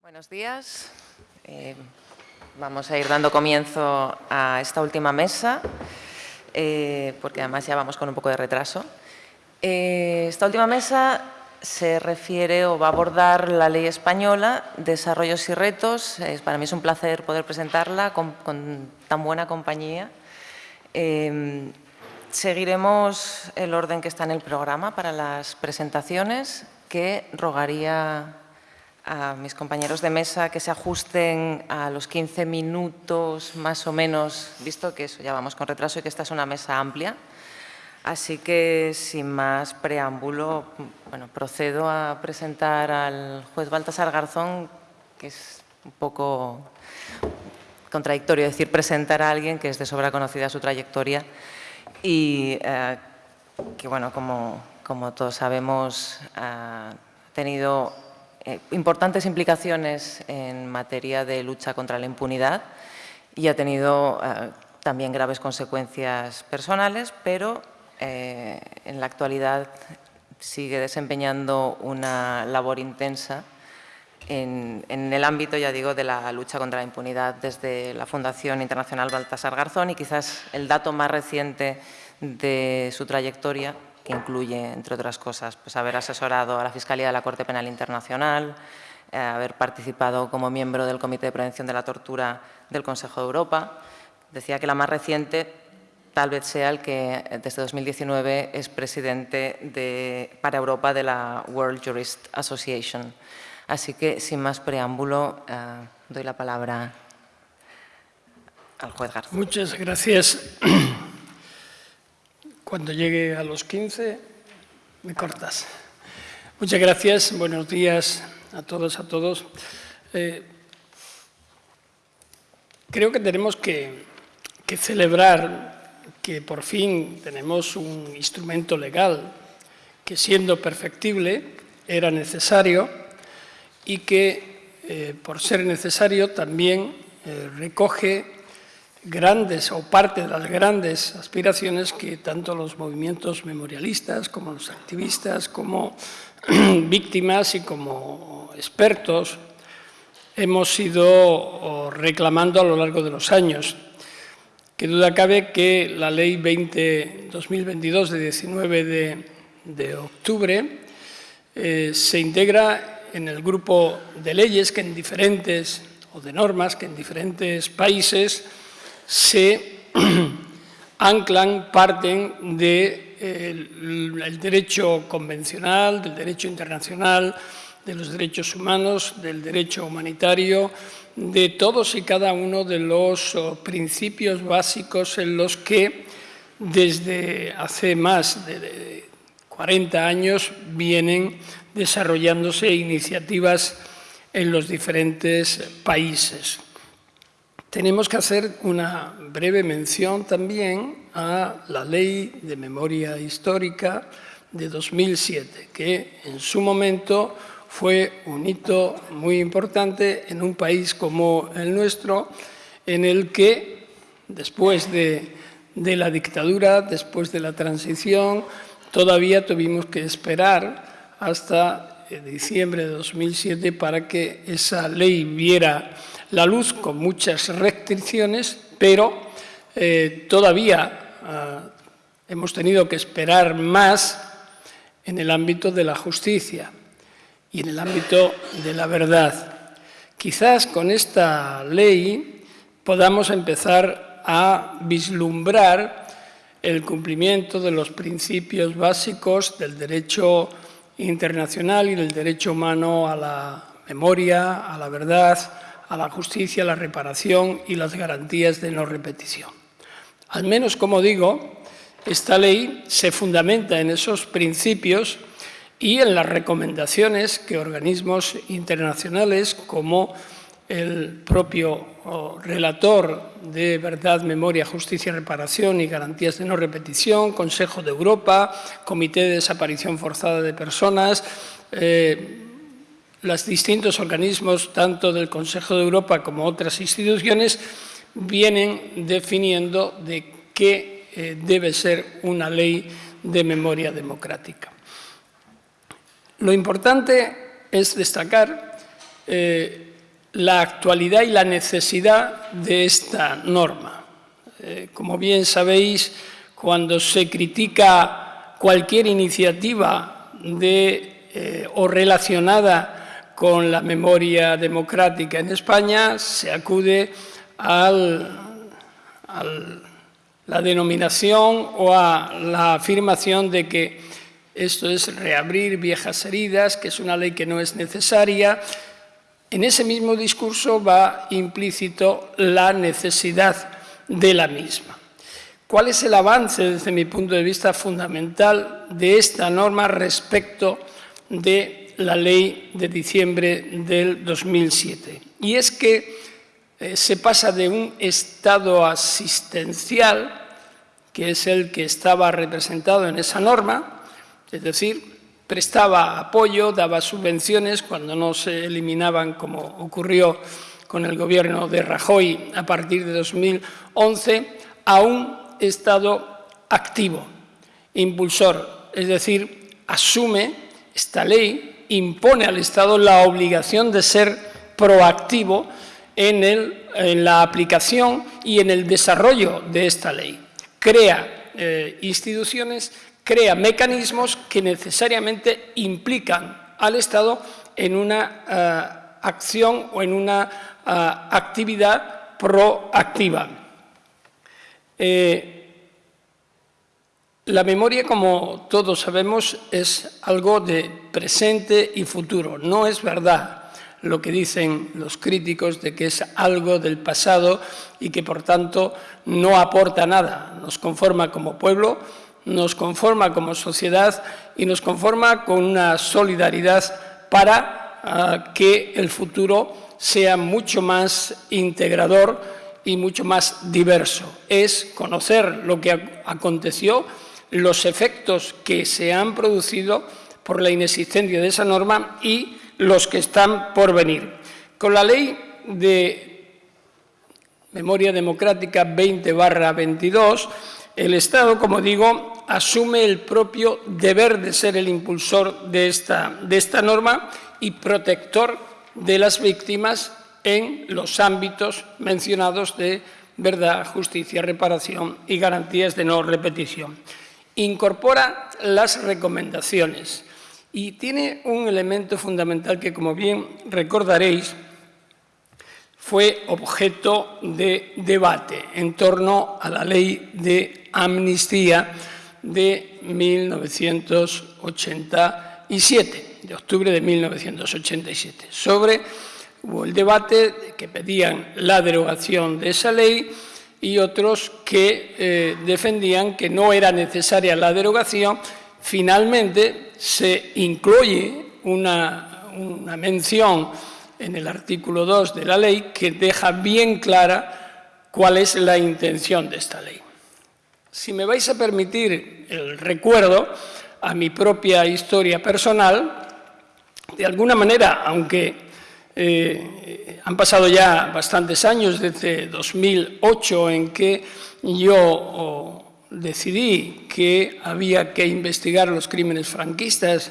Buenos días. Eh, vamos a ir dando comienzo a esta última mesa, eh, porque además ya vamos con un poco de retraso. Eh, esta última mesa se refiere o va a abordar la ley española, desarrollos y retos. para mí es un placer poder presentarla con, con tan buena compañía. seguiremos el orden que está en el programa para las presentaciones, que rogaría a mis compañeros de mesa que se ajusten a los 15 minutos más o menos, visto que eso ya vamos con retraso y que esta es una mesa amplia. Así que, sin más preámbulo, bueno, procedo a presentar al juez Baltasar Garzón, que es un poco contradictorio decir presentar a alguien que es de sobra conocida su trayectoria y eh, que, bueno, como, como todos sabemos, ha tenido eh, importantes implicaciones en materia de lucha contra la impunidad y ha tenido eh, también graves consecuencias personales, pero eh, en la actualidad sigue desempeñando una labor intensa en, en, el ámbito, ya digo, de la lucha contra la impunidad desde la Fundación Internacional Baltasar Garzón y quizás el dato más reciente de su trayectoria que incluye, entre otras cosas, pues haber asesorado a la Fiscalía de la Corte Penal Internacional, eh, haber participado como miembro del Comité de Prevención de la Tortura del Consejo de Europa. Decía que la más reciente tal vez sea el que desde 2019 es presidente de, para Europa de la World Jurist Association. Así que, sin más preámbulo, eh, doy la palabra al juez García. Muchas gracias. Cuando llegue a los 15, me cortas. Muchas gracias, buenos días a todos, a todos. Eh, creo que tenemos que, celebrar que por fin tenemos un instrumento legal que siendo perfectible era necesario y que eh, por ser necesario también eh, recoge grandes o parte de las grandes aspiraciones que tanto los movimientos memorialistas como los activistas, como víctimas y como expertos hemos ido reclamando a lo largo de los años. Que duda cabe que la Ley 20, 2022 de 19 de, octubre eh, se integra en el grupo de leyes que en diferentes, o de normas que en diferentes países se anclan, parten del derecho convencional, del derecho internacional, de los derechos humanos, del derecho humanitario, de todos y cada uno de los oh, principios básicos en los que desde hace más de 40 años vienen desarrollándose iniciativas en los diferentes países. Tenemos que hacer una breve mención también a la Ley de Memoria Histórica de 2007, que en su momento fue un hito muy importante en un país como el nuestro, en el que después de, la dictadura, después de la transición, todavía tuvimos que esperar hasta diciembre de 2007 para que esa ley viera la luz con muchas restricciones, pero eh, todavía ah, hemos tenido que esperar más en el ámbito de la justicia y en el ámbito de la verdad. Quizás con esta ley podamos empezar a vislumbrar el cumplimiento de los principios básicos del derecho internacional y del derecho humano a la memoria, a la verdad, a la justicia, la reparación y las garantías de no repetición. Al menos, como digo, esta ley se fundamenta en esos principios y en las recomendaciones que organismos internacionales como el propio relator de Verdad, Memoria, Justicia, Reparación y Garantías de No Repetición, Consejo de Europa, Comité de Desaparición Forzada de Personas, eh, los distintos organismos, tanto del Consejo de Europa como otras instituciones, vienen definiendo de qué eh, debe ser una ley de memoria democrática. Lo importante es destacar eh, la actualidad y la necesidad de esta norma. Eh, como bien sabéis, cuando se critica cualquier iniciativa de, o relacionada con la memoria democrática en España, se acude a la denominación o a la afirmación de que esto es reabrir viejas heridas, que es una ley que no es necesaria. En ese mismo discurso va implícito la necesidad de la misma. ¿Cuál es el avance, desde mi punto de vista, fundamental de esta norma respecto de la ley de diciembre del 2007? Y es que eh, se pasa de un estado asistencial, que es el que estaba representado en esa norma, es decir, prestaba apoyo, daba subvenciones cuando no se eliminaban, como ocurrió con el gobierno de Rajoy a partir de 2011, a un Estado activo, impulsor, es decir, asume esta ley, impone al Estado la obligación de ser proactivo en, la aplicación y en el desarrollo de esta ley. Crea eh, instituciones, crea mecanismos que necesariamente implican al Estado en una eh, acción o en una actividad proactiva. Eh, la memoria, como todos sabemos, es algo de presente y futuro. No es verdad lo que dicen los críticos de que es algo del pasado y que, por tanto, no aporta nada. Nos conforma como pueblo, nos conforma como sociedad y nos conforma con una solidaridad para ah, que el futuro sea mucho más integrador y mucho más diverso. Es conocer lo que aconteció, los efectos que se han producido por la inexistencia de esa norma y los que están por venir. Con la ley de memoria democrática 20 22, el Estado, como digo, asume el propio deber de ser el impulsor de esta, de esta norma y protector de las víctimas en los ámbitos mencionados de verdad, justicia, reparación y garantías de no repetición. Incorpora las recomendaciones y tiene un elemento fundamental que, como bien recordaréis, fue objeto de debate en torno a la ley de amnistía de 1987 de octubre de 1987. Sobre hubo el debate que pedían la derogación de esa ley y otros que eh, defendían que no era necesaria la derogación. Finalmente se incluye una, una mención en el artículo 2 de la ley que deja bien clara cuál es la intención de esta ley. Si me vais a permitir el recuerdo a mi propia historia personal, de alguna manera, aunque eh, han pasado ya bastantes años, desde 2008, en que yo decidí que había que investigar los crímenes franquistas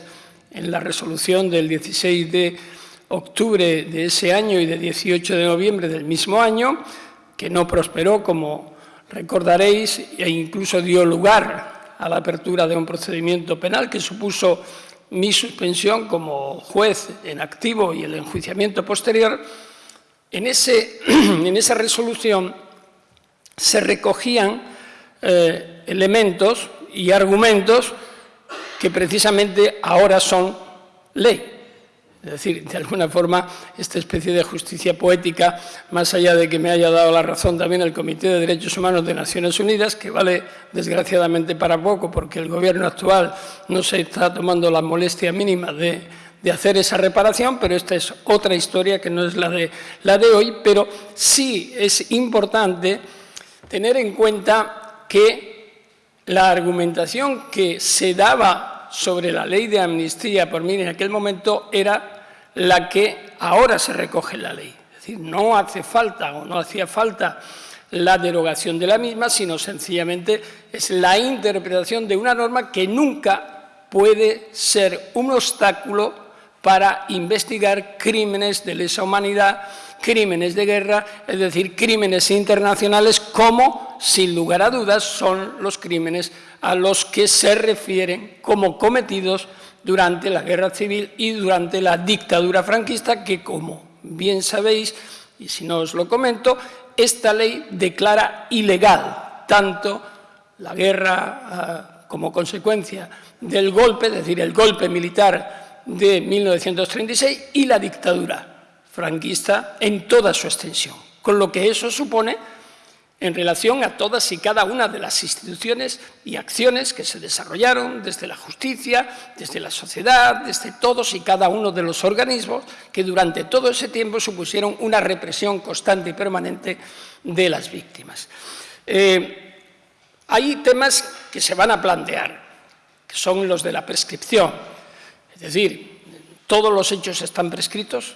en la resolución del 16 de octubre de ese año y de 18 de noviembre del mismo año, que no prosperó, como recordaréis, e incluso dio lugar a la apertura de un procedimiento penal que supuso mi suspensión como juez en activo y el enjuiciamiento posterior, en, ese, en esa resolución se recogían eh, elementos y argumentos que precisamente ahora son ley. Es decir, de alguna forma, esta especie de justicia poética, más allá de que me haya dado la razón también el Comité de Derechos Humanos de Naciones Unidas, que vale desgraciadamente para poco porque el gobierno actual no se está tomando la molestia mínima de, de hacer esa reparación, pero esta es otra historia que no es la de, la de hoy, pero sí es importante tener en cuenta que la argumentación que se daba sobre la ley de amnistía por mí en aquel momento era la que ahora se recoge en la ley. Es decir, no hace falta o no hacía falta la derogación de la misma, sino sencillamente es la interpretación de una norma que nunca puede ser un obstáculo para investigar crímenes de lesa humanidad crímenes de guerra, es decir, crímenes internacionales como, sin lugar a dudas, son los crímenes a los que se refieren como cometidos durante la guerra civil y durante la dictadura franquista, que como bien sabéis, y si no os lo comento, esta ley declara ilegal tanto la guerra ah, como consecuencia del golpe, es decir, el golpe militar de 1936 y la dictadura franquista en toda su extensión, con lo que eso supone en relación a todas y cada una de las instituciones y acciones que se desarrollaron desde la justicia, desde la sociedad, desde todos y cada uno de los organismos que durante todo ese tiempo supusieron una represión constante y permanente de las víctimas. Eh, hay temas que se van a plantear, que son los de la prescripción, es decir, todos los hechos están prescritos,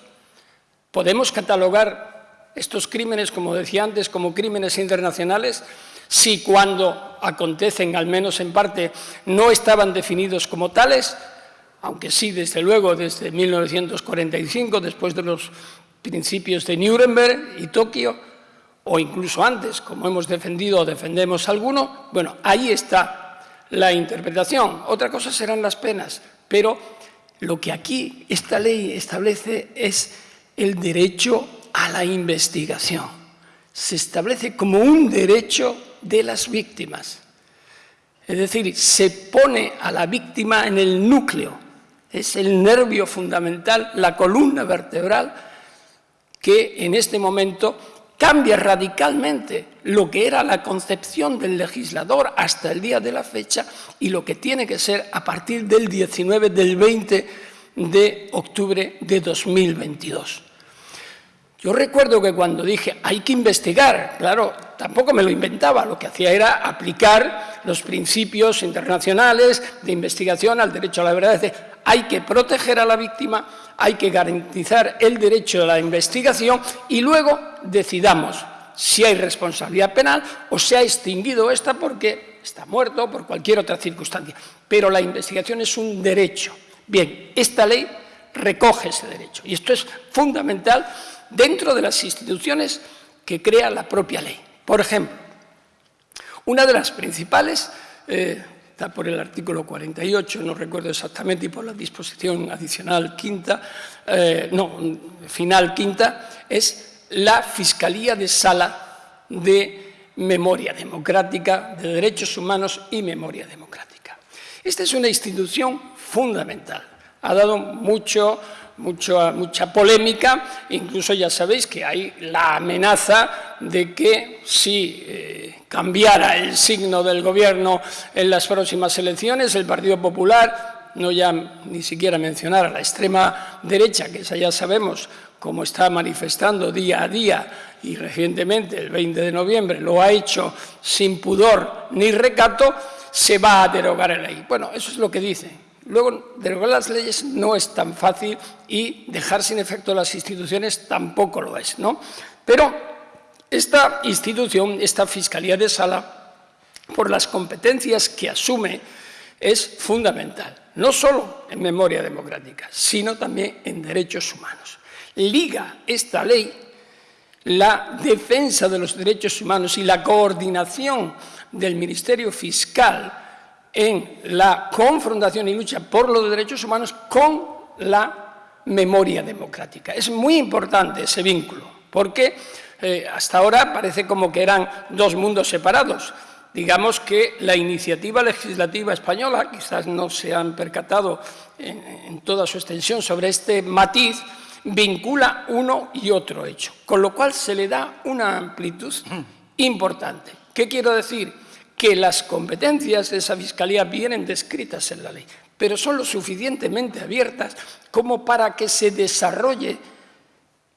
podemos catalogar estos crímenes, como decía antes, como crímenes internacionales, si cuando acontecen, al menos en parte, no estaban definidos como tales, aunque sí, desde luego, desde 1945, después de los principios de Nuremberg y Tokio, o incluso antes, como hemos defendido o defendemos alguno, bueno, ahí está la interpretación. Otra cosa serán las penas, pero lo que aquí esta ley establece es el derecho a la investigación. Se establece como un derecho de las víctimas. Es decir, se pone a la víctima en el núcleo, es el nervio fundamental, la columna vertebral, que en este momento cambia radicalmente lo que era la concepción del legislador hasta el día de la fecha y lo que tiene que ser a partir del 19, del 20 de octubre de 2022. Yo recuerdo que cuando dije hay que investigar, claro, tampoco me lo inventaba, lo que hacía era aplicar los principios internacionales de investigación al derecho a la verdad. Es decir, hay que proteger a la víctima, hay que garantizar el derecho a la investigación y luego decidamos si hay responsabilidad penal o se ha extinguido esta porque está muerto por cualquier otra circunstancia. Pero la investigación es un derecho. Bien, esta ley recoge ese derecho y esto es fundamental dentro de las instituciones que crea la propia ley. Por ejemplo, una de las principales, eh, está por el artículo 48, no recuerdo exactamente, y por la disposición adicional quinta, eh, no, final quinta, es la Fiscalía de Sala de Memoria Democrática, de Derechos Humanos y Memoria Democrática. Esta es una institución fundamental. Ha dado mucho mucha polémica, incluso ya sabéis que hay la amenaza de que si eh, cambiara el signo del gobierno en las próximas elecciones, el Partido Popular, no ya ni siquiera mencionar a la extrema derecha, que esa ya sabemos cómo está manifestando día a día y recientemente, el 20 de noviembre, lo ha hecho sin pudor ni recato, se va a derogar la ley. Bueno, eso es lo que dicen Luego, derogar las leyes no es tan fácil y dejar sin efecto las instituciones tampoco lo es. ¿no? Pero esta institución, esta Fiscalía de Sala, por las competencias que asume, es fundamental, no solo en memoria democrática, sino también en derechos humanos. Liga esta ley la defensa de los derechos humanos y la coordinación del Ministerio Fiscal en la confrontación y lucha por los derechos humanos con la memoria democrática. Es muy importante ese vínculo, porque eh, hasta ahora parece como que eran dos mundos separados. Digamos que la iniciativa legislativa española, quizás no se han percatado en, en toda su extensión sobre este matiz, vincula uno y otro hecho, con lo cual se le da una amplitud importante. ¿Qué quiero decir? Que las competencias de esa Fiscalía vienen descritas en la ley, pero son lo suficientemente abiertas como para que se desarrolle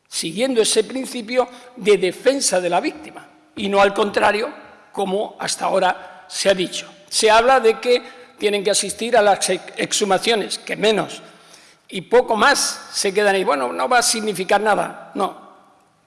siguiendo ese principio de defensa de la víctima, y no al contrario, como hasta ahora se ha dicho. Se habla de que tienen que asistir a las exhumaciones, que menos, y poco más se quedan ahí. Bueno, no va a significar nada. No,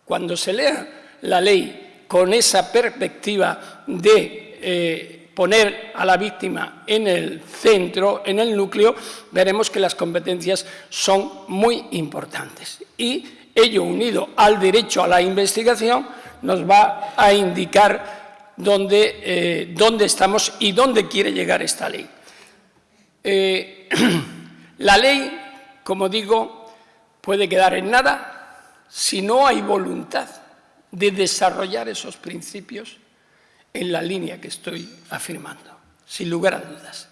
cuando se lea la ley con esa perspectiva de eh, poner a la víctima en el centro, en el núcleo, veremos que las competencias son muy importantes. Y ello unido al derecho a la investigación, nos va a indicar dónde, eh, dónde estamos y dónde quiere llegar esta ley. Eh, la ley, como digo, puede quedar en nada si no hay voluntad de desarrollar esos principios en la línea que estoy afirmando, sin lugar a dudas.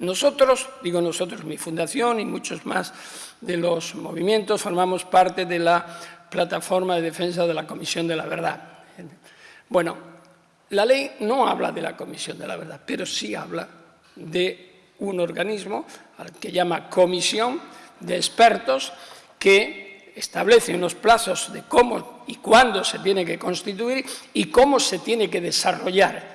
Nosotros, digo nosotros, mi fundación y muchos más de los movimientos, formamos parte de la plataforma de defensa de la Comisión de la Verdad. Bueno, la ley no habla de la Comisión de la Verdad, pero sí habla de un organismo al que llama Comisión de Expertos que establece unos plazos de cómo y cuándo se tiene que constituir y cómo se tiene que desarrollar.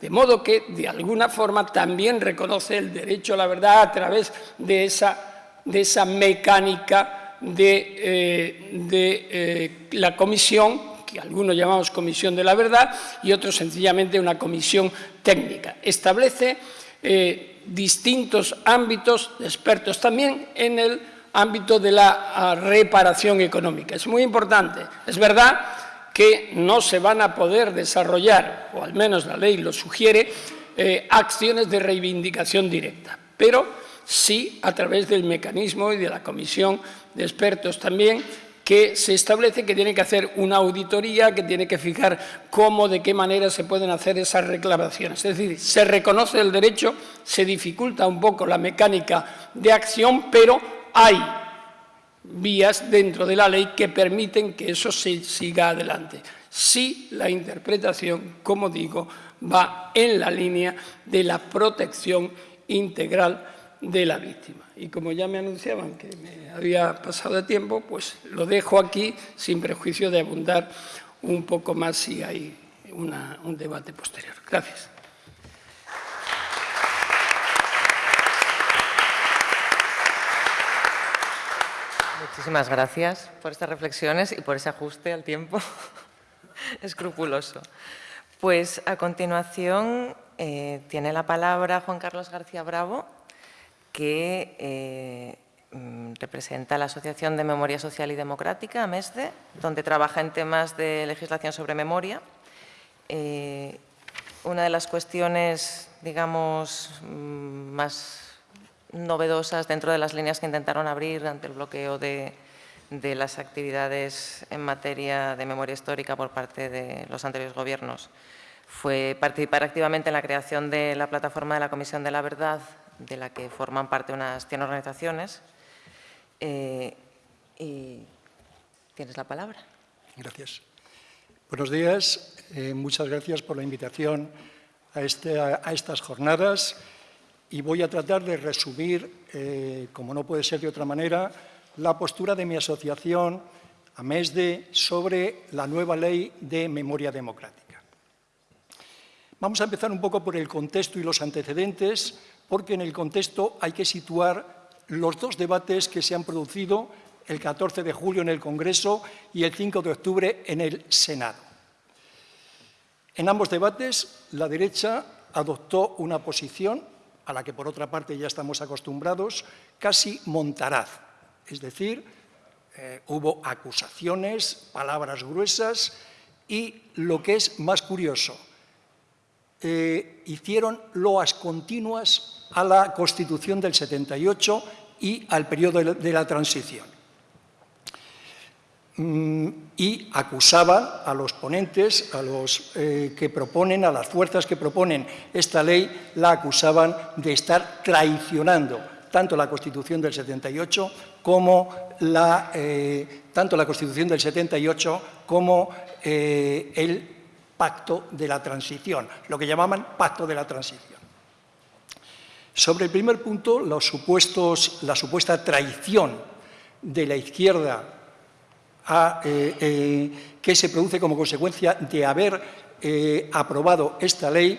De modo que, de alguna forma, también reconoce el derecho a la verdad a través de esa, de esa mecánica de, eh, de eh, la comisión que algunos llamamos Comisión de la Verdad y otros sencillamente una comisión técnica. Establece eh, distintos ámbitos de expertos también en el ámbito de la ah, reparación económica. Es muy importante. Es verdad que no se van a poder desarrollar, o al menos la ley lo sugiere, eh, acciones de reivindicación directa, pero sí a través del mecanismo y de la comisión de expertos también que se establece que tiene que hacer una auditoría, que tiene que fijar cómo, de qué manera se pueden hacer esas reclamaciones. Es decir, se reconoce el derecho, se dificulta un poco la mecánica de acción, pero hay vías dentro de la ley que permiten que eso se siga adelante. Si la interpretación, como digo, va en la línea de la protección integral de la víctima. Y como ya me anunciaban que me había pasado de tiempo, pues lo dejo aquí sin prejuicio de abundar un poco más si hay un debate posterior. Gracias. Muchísimas gracias por estas reflexiones y por ese ajuste al tiempo escrupuloso. Pues a continuación eh, tiene la palabra Juan Carlos García Bravo, que eh, mm, representa la Asociación de Memoria Social y Democrática, AMESDE, donde trabaja en temas de legislación sobre memoria. Eh, una de las cuestiones, digamos, mm, más novedosas dentro de las líneas que intentaron abrir ante el bloqueo de, las actividades en materia de memoria histórica por parte de los anteriores gobiernos fue participar activamente en la creación de la plataforma de la Comisión de la Verdad, de la que forman parte unas 100 organizaciones. Eh, y tienes la palabra. Gracias. Buenos días. Eh, muchas gracias por la invitación a, este, a estas jornadas y voy a tratar de resumir, eh, como no puede ser de otra manera, la postura de mi asociación, AMESDE, sobre la nueva ley de memoria democrática. Vamos a empezar un poco por el contexto y los antecedentes, porque en el contexto hay que situar los dos debates que se han producido el 14 de julio en el Congreso y el 5 de octubre en el Senado. En ambos debates, la derecha adoptó una posición a la que por otra parte ya estamos acostumbrados, casi montaraz. Es decir, eh, hubo acusaciones, palabras gruesas y, lo que es más curioso, eh, hicieron loas continuas a la Constitución del 78 y al periodo de la transición. Mm, y acusaban a los ponentes, a los eh, que proponen, a las fuerzas que proponen esta ley, la acusaban de estar traicionando tanto la Constitución del 78 como la, eh, tanto la Constitución del 78 como eh, el pacto de la transición, lo que llamaban pacto de la transición. Sobre el primer punto, la supuesta traición de la izquierda eh, eh, que se produce como consecuencia de haber eh, aprobado esta ley,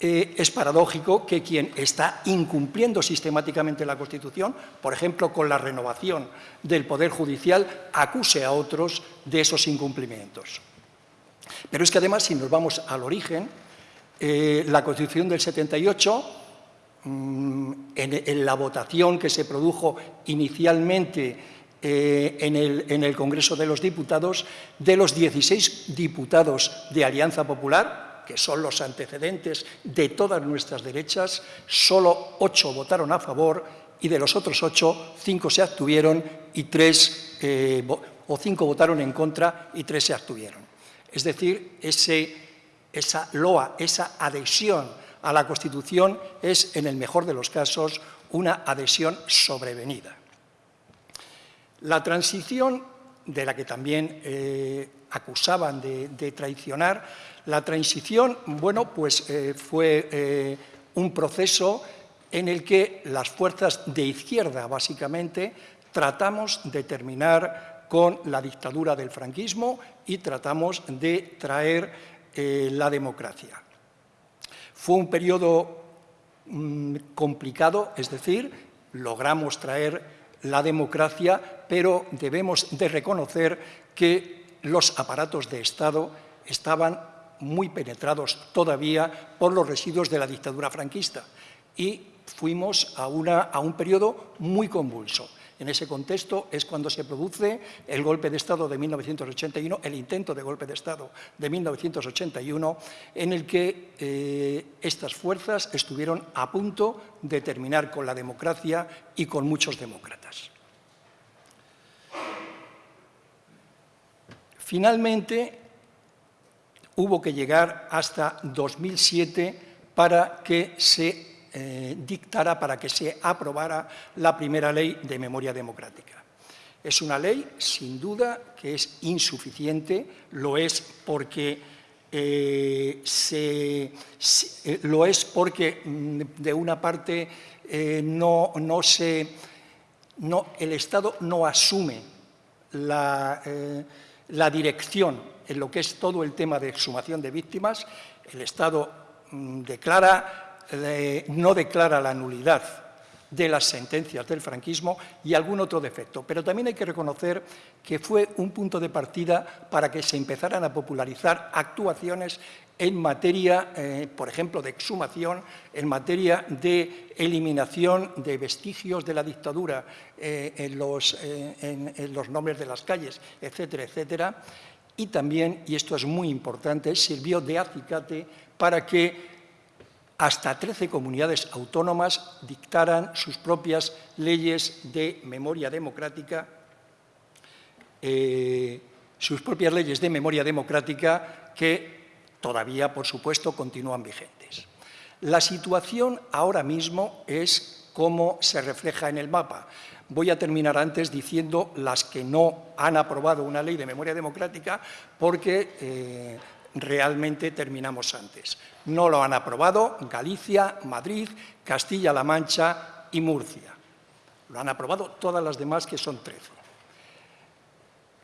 es paradójico que quien está incumpliendo sistemáticamente la Constitución, por ejemplo, con la renovación del Poder Judicial, acuse a otros de esos incumplimientos. Pero es que además, si nos vamos al origen, la Constitución del 78, mm, en la votación que se produjo inicialmente eh, en, el, Congreso de los Diputados, de los 16 diputados de Alianza Popular, que son los antecedentes de todas nuestras derechas, solo ocho votaron a favor y de los otros ocho, cinco se abstuvieron y tres, eh, o cinco votaron en contra y tres se abstuvieron. Es decir, esa loa, esa adhesión a la Constitución es, en el mejor de los casos, una adhesión sobrevenida. La transición, de la que también eh, acusaban de, traicionar, la transición, bueno, pues eh, fue un proceso en el que las fuerzas de izquierda, básicamente, tratamos de terminar con la dictadura del franquismo y tratamos de traer eh, la democracia. Fue un periodo mm, complicado, es decir, logramos traer la democracia, pero debemos de reconocer que los aparatos de Estado estaban muy penetrados todavía por los residuos de la dictadura franquista y fuimos a, un periodo muy convulso. En ese contexto es cuando se produce el golpe de Estado de 1981, el intento de golpe de Estado de 1981, en el que eh, estas fuerzas estuvieron a punto de terminar con la democracia y con muchos demócratas. Finalmente, hubo que llegar hasta 2007 para que se eh, dictara para que se aprobara la primera ley de memoria democrática. Es una ley, sin duda, que es insuficiente, lo es porque eh, eh, lo es porque mm, de una parte no, no, se, no, el Estado no asume la, la, dirección en lo que es todo el tema de exhumación de víctimas, el Estado mm, declara no declara la nulidad de las sentencias del franquismo y algún otro defecto. Pero también hay que reconocer que fue un punto de partida para que se empezaran a popularizar actuaciones en materia, eh, por ejemplo, de exhumación, en materia de eliminación de vestigios de la dictadura eh, en, los, eh, en los nombres de las calles, etcétera, etcétera. Y también, y esto es muy importante, sirvió de acicate para que hasta 13 comunidades autónomas dictaran sus propias leyes de memoria democrática, eh, sus propias leyes de memoria democrática que todavía, por supuesto, continúan vigentes. La situación ahora mismo es como se refleja en el mapa. Voy a terminar antes diciendo las que no han aprobado una ley de memoria democrática porque eh, realmente terminamos antes. No lo han aprobado Galicia, Madrid, Castilla-La Mancha y Murcia. Lo han aprobado todas las demás, que son 13.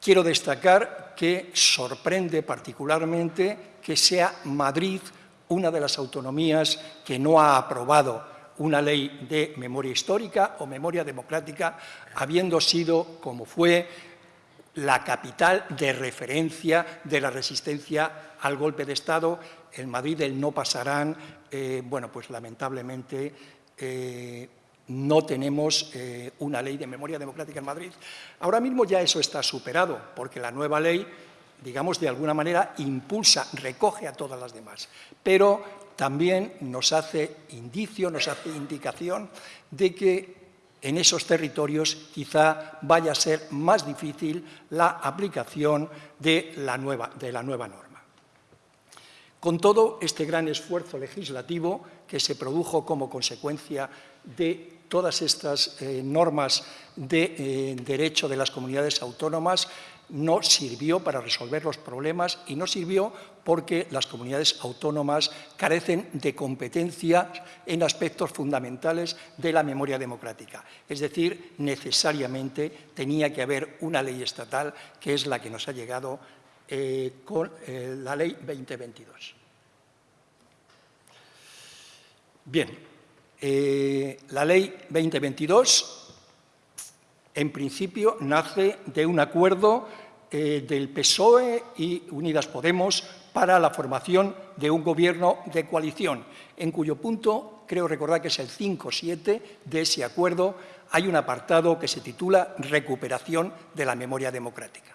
Quiero destacar que sorprende particularmente que sea Madrid una de las autonomías que no ha aprobado una ley de memoria histórica o memoria democrática, habiendo sido, como fue, la capital de referencia de la resistencia al golpe de Estado. En Madrid el no pasarán, eh, bueno, pues lamentablemente eh, no tenemos eh, una ley de memoria democrática en Madrid. Ahora mismo ya eso está superado, porque la nueva ley, digamos, de alguna manera impulsa, recoge a todas las demás, pero también nos hace indicio, nos hace indicación de que en esos territorios quizá vaya a ser más difícil la aplicación de la nueva, de la nueva norma. Con todo este gran esfuerzo legislativo que se produjo como consecuencia de todas estas eh, normas de eh, derecho de las comunidades autónomas, no sirvió para resolver los problemas y no sirvió porque las comunidades autónomas carecen de competencia en aspectos fundamentales de la memoria democrática. Es decir, necesariamente tenía que haber una ley estatal que es la que nos ha llegado eh, con eh, la ley 2022. Bien, eh, la ley 2022 en principio nace de un acuerdo del PSOE y Unidas Podemos para la formación de un gobierno de coalición, en cuyo punto, creo recordar que es el 5-7 de ese acuerdo, hay un apartado que se titula Recuperación de la memoria democrática.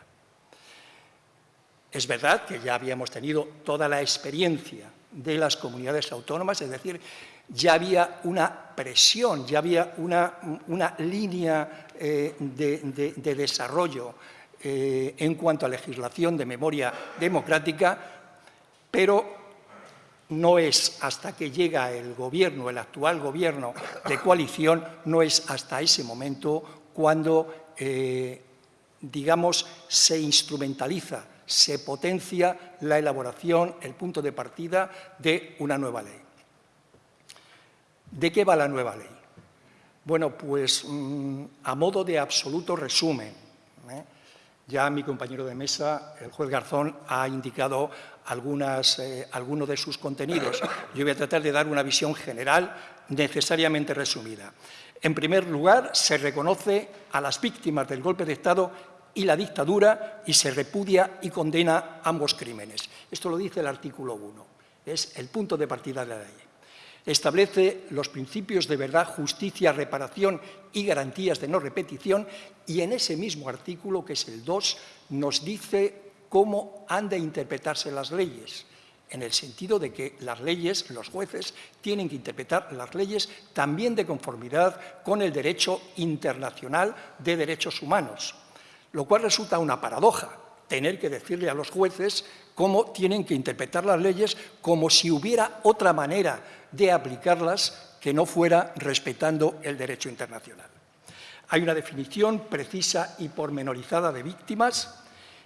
Es verdad que ya habíamos tenido toda la experiencia de las comunidades autónomas, es decir, ya había una presión, ya había una, línea eh, de, desarrollo eh, en cuanto a legislación de memoria democrática, pero no es hasta que llega el gobierno, el actual gobierno de coalición, no es hasta ese momento cuando, eh, digamos, se instrumentaliza se potencia la elaboración, el punto de partida de una nueva ley. ¿De qué va la nueva ley? Bueno, pues mm, a modo de absoluto resumen, ¿eh? ya mi compañero de mesa, el juez Garzón, ha indicado eh, algunos de sus contenidos. Yo voy a tratar de dar una visión general necesariamente resumida. En primer lugar, se reconoce a las víctimas del golpe de Estado y la dictadura y se repudia y condena ambos crímenes. Esto lo dice el artículo 1, es el punto de partida de la ley. Establece los principios de verdad, justicia, reparación y garantías de no repetición y en ese mismo artículo, que es el 2, nos dice cómo han de interpretarse las leyes, en el sentido de que las leyes, los jueces, tienen que interpretar las leyes también de conformidad con el derecho internacional de derechos humanos lo cual resulta una paradoja, tener que decirle a los jueces cómo tienen que interpretar las leyes como si hubiera otra manera de aplicarlas que no fuera respetando el derecho internacional. Hay una definición precisa y pormenorizada de víctimas,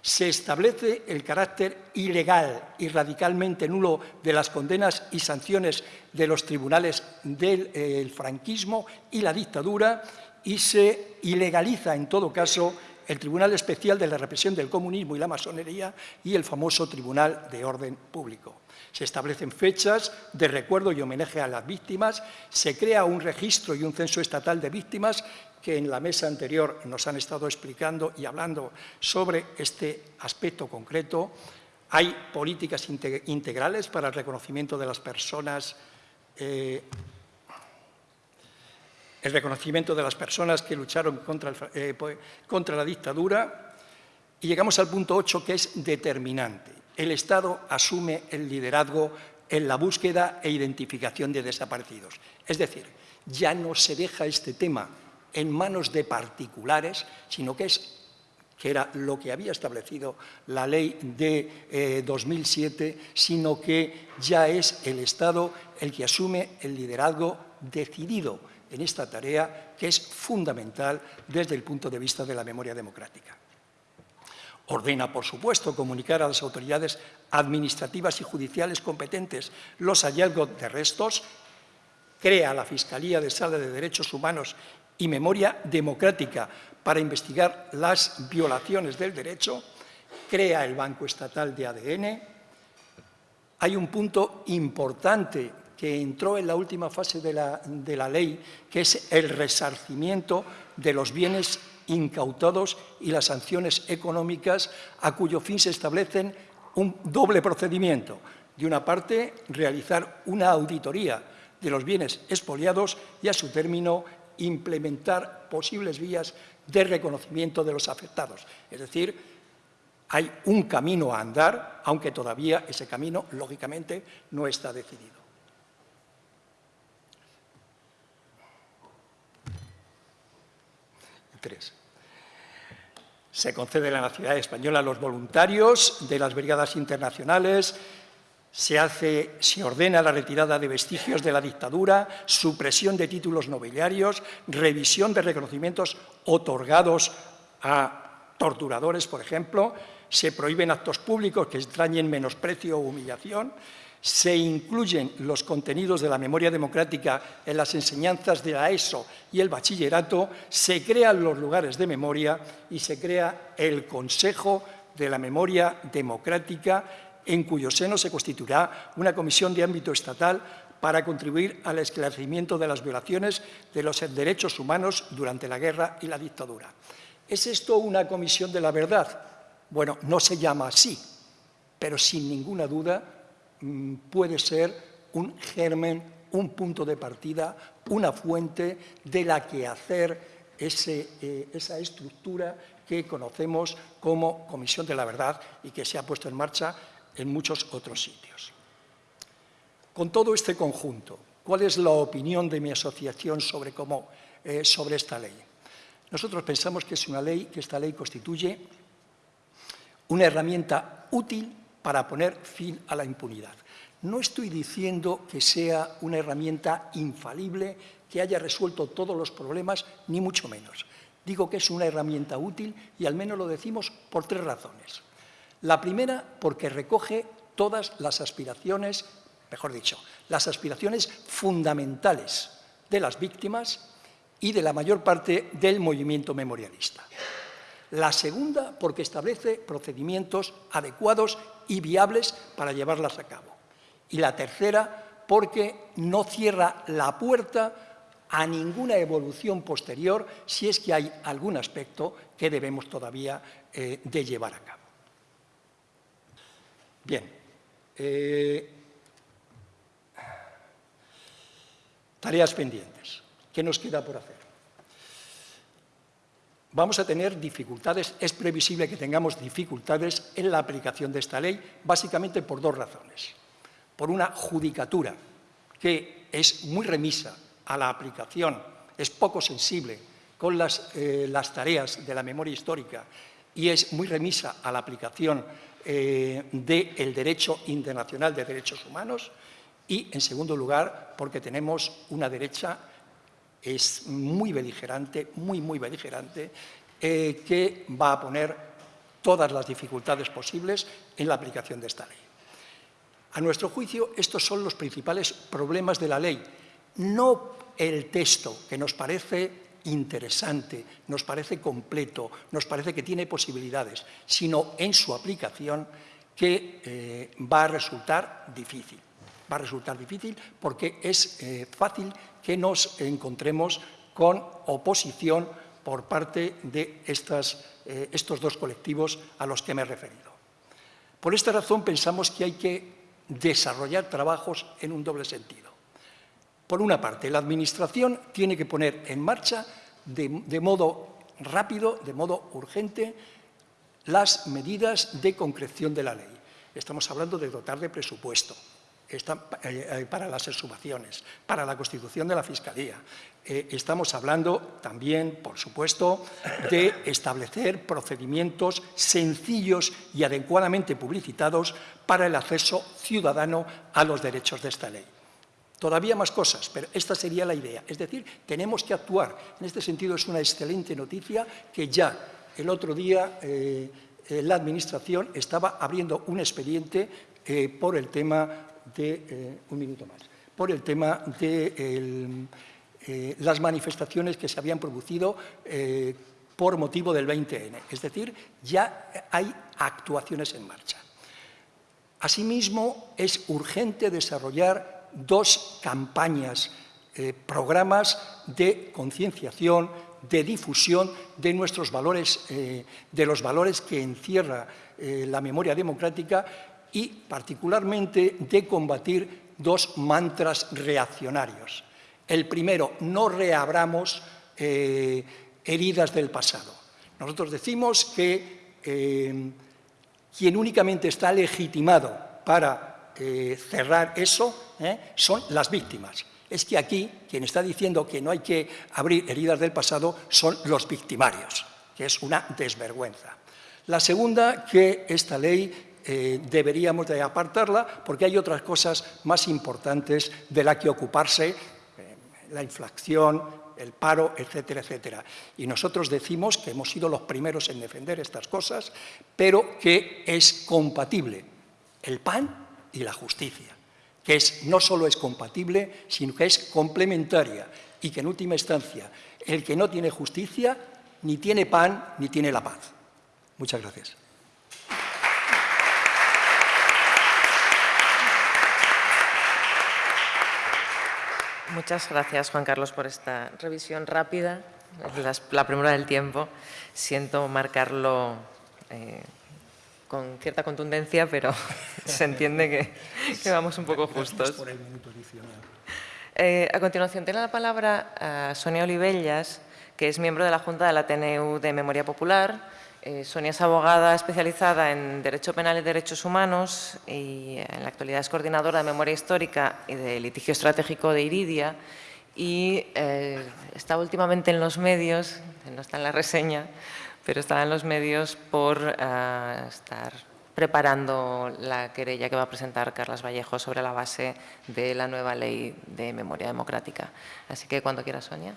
se establece el carácter ilegal y radicalmente nulo de las condenas y sanciones de los tribunales del eh, franquismo y la dictadura y se ilegaliza en todo caso el Tribunal Especial de la Represión del Comunismo y la Masonería y el famoso Tribunal de Orden Público. Se establecen fechas de recuerdo y homenaje a las víctimas, se crea un registro y un censo estatal de víctimas que en la mesa anterior nos han estado explicando y hablando sobre este aspecto concreto. Hay políticas integrales para el reconocimiento de las personas eh, el reconocimiento de las personas que lucharon eh, contra, la dictadura y llegamos al punto 8 que es determinante. El Estado asume el liderazgo en la búsqueda e identificación de desaparecidos. Es decir, ya no se deja este tema en manos de particulares, sino que es que era lo que había establecido la ley de 2007, eh, sino que ya es el Estado el que asume el liderazgo decidido en esta tarea que es fundamental desde el punto de vista de la memoria democrática. Ordena, por supuesto, comunicar a las autoridades administrativas y judiciales competentes los hallazgos de restos, crea la Fiscalía de Sala de Derechos Humanos y Memoria Democrática para investigar las violaciones del derecho, crea el Banco Estatal de ADN. Hay un punto importante que entró en la última fase de la, ley, que es el resarcimiento de los bienes incautados y las sanciones económicas, a cuyo fin se establecen un doble procedimiento. De una parte, realizar una auditoría de los bienes expoliados y, a su término, implementar posibles vías de reconocimiento de los afectados. Es decir, hay un camino a andar, aunque todavía ese camino, lógicamente, no está decidido. Se concede la nacionalidad española a los voluntarios de las brigadas internacionales, se, hace, se ordena la retirada de vestigios de la dictadura, supresión de títulos nobiliarios, revisión de reconocimientos otorgados a torturadores, por ejemplo, se prohíben actos públicos que extrañen menosprecio o humillación, se incluyen los contenidos de la memoria democrática en las enseñanzas de la ESO y el bachillerato, se crean los lugares de memoria y se crea el Consejo de la Memoria Democrática, en cuyo seno se constituirá una comisión de ámbito estatal para contribuir al esclarecimiento de las violaciones de los derechos humanos durante la guerra y la dictadura. ¿Es esto una comisión de la verdad? Bueno, no se llama así, pero sin ninguna duda puede ser un germen, un punto de partida, una fuente de la que hacer ese, esa estructura que conocemos como Comisión de la Verdad y que se ha puesto en marcha en muchos otros sitios. Con todo este conjunto, ¿cuál es la opinión de mi asociación sobre, cómo, eh, sobre esta ley? Nosotros pensamos que es una ley, que esta ley constituye una herramienta útil para poner fin a la impunidad. No estoy diciendo que sea una herramienta infalible, que haya resuelto todos los problemas, ni mucho menos. Digo que es una herramienta útil y al menos lo decimos por tres razones. La primera, porque recoge todas las aspiraciones, mejor dicho, las aspiraciones fundamentales de las víctimas y de la mayor parte del movimiento memorialista. La segunda, porque establece procedimientos adecuados y viables para llevarlas a cabo. Y la tercera, porque no cierra la puerta a ninguna evolución posterior si es que hay algún aspecto que debemos todavía eh, de llevar a cabo. Bien. Eh, tareas pendientes. ¿Qué nos queda por hacer? Vamos a tener dificultades, es previsible que tengamos dificultades en la aplicación de esta ley, básicamente por dos razones. Por una judicatura que es muy remisa a la aplicación, es poco sensible con las, eh, las tareas de la memoria histórica y es muy remisa a la aplicación eh, del derecho internacional de derechos humanos y, en segundo lugar, porque tenemos una derecha es muy beligerante, muy, muy beligerante, eh, que va a poner todas las dificultades posibles en la aplicación de esta ley. A nuestro juicio, estos son los principales problemas de la ley, no el texto, que nos parece interesante, nos parece completo, nos parece que tiene posibilidades, sino en su aplicación que eh, va a resultar difícil. Va a resultar difícil porque es eh, fácil que nos encontremos con oposición por parte de eh, estos dos colectivos a los que me he referido. Por esta razón pensamos que hay que desarrollar trabajos en un doble sentido. Por una parte, la Administración tiene que poner en marcha de, modo rápido, de modo urgente, las medidas de concreción de la ley. Estamos hablando de dotar de presupuesto eh, eh, para las exhumaciones, para la constitución de la Fiscalía. Eh, estamos hablando también, por supuesto, de establecer procedimientos sencillos y adecuadamente publicitados para el acceso ciudadano a los derechos de esta ley. Todavía más cosas, pero esta sería la idea. Es decir, tenemos que actuar. En este sentido es una excelente noticia que ya el otro día la Administración estaba abriendo un expediente por el tema de... un minuto más. Por el tema de las manifestaciones que se habían producido por motivo del 20N. Es decir, ya hay actuaciones en marcha. Asimismo, es urgente desarrollar dos campañas, eh, programas de concienciación, de difusión de nuestros valores, eh, de los valores que encierra eh, la memoria democrática y particularmente de combatir dos mantras reaccionarios. El primero, no reabramos heridas del pasado. Nosotros decimos que quien únicamente está legitimado para eh, cerrar eso ¿eh? son las víctimas. Es que aquí quien está diciendo que no hay que abrir heridas del pasado son los victimarios, que es una desvergüenza. La segunda, que esta ley eh, deberíamos de apartarla porque hay otras cosas más importantes de la que ocuparse, la inflación, el paro, etcétera, etcétera. Y nosotros decimos que hemos sido los primeros en defender estas cosas, pero que es compatible el pan y la justicia, que es, no solo es compatible, sino que es complementaria y que en última instancia el que no tiene justicia ni tiene pan ni tiene la paz. Muchas gracias. Muchas gracias, Juan Carlos, por esta revisión rápida, la primera del tiempo. Siento marcarlo eh, con cierta contundencia, pero se entiende que, vamos un poco justos. Eh, a continuación, tiene la palabra a Sonia Olivellas, que es miembro de la Junta del Ateneu de Memoria Popular. Eh, Sonia es abogada especializada en Derecho Penal y Derechos Humanos y en la actualidad es coordinadora de Memoria Histórica y de Litigio Estratégico de Iridia y eh, está últimamente en los medios, no está en la reseña, pero está en los medios por eh, estar preparando la querella que va a presentar Carlas Vallejo sobre la base de la nueva ley de memoria democrática. Así que cuando quiera, Sonia.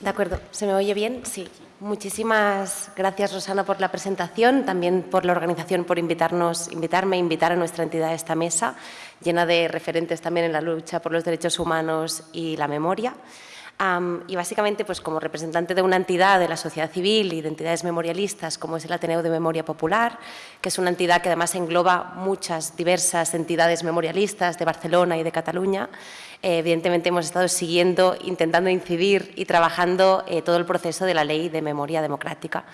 De acuerdo, ¿se me oye bien? Sí. Muchísimas gracias, Rosana, por la presentación, también por la organización, por invitarnos, invitarme invitar a nuestra entidad a esta mesa, llena de referentes también en la lucha por los derechos humanos y la memoria y básicamente, pues como representante de una entidad de la sociedad civil y de entidades memorialistas, como es el Ateneo de Memoria Popular, que es una entidad que además engloba muchas diversas entidades memorialistas de Barcelona y de Cataluña, eh, evidentemente hemos estado siguiendo, intentando incidir y trabajando eh, todo el proceso de la Ley de Memoria Democrática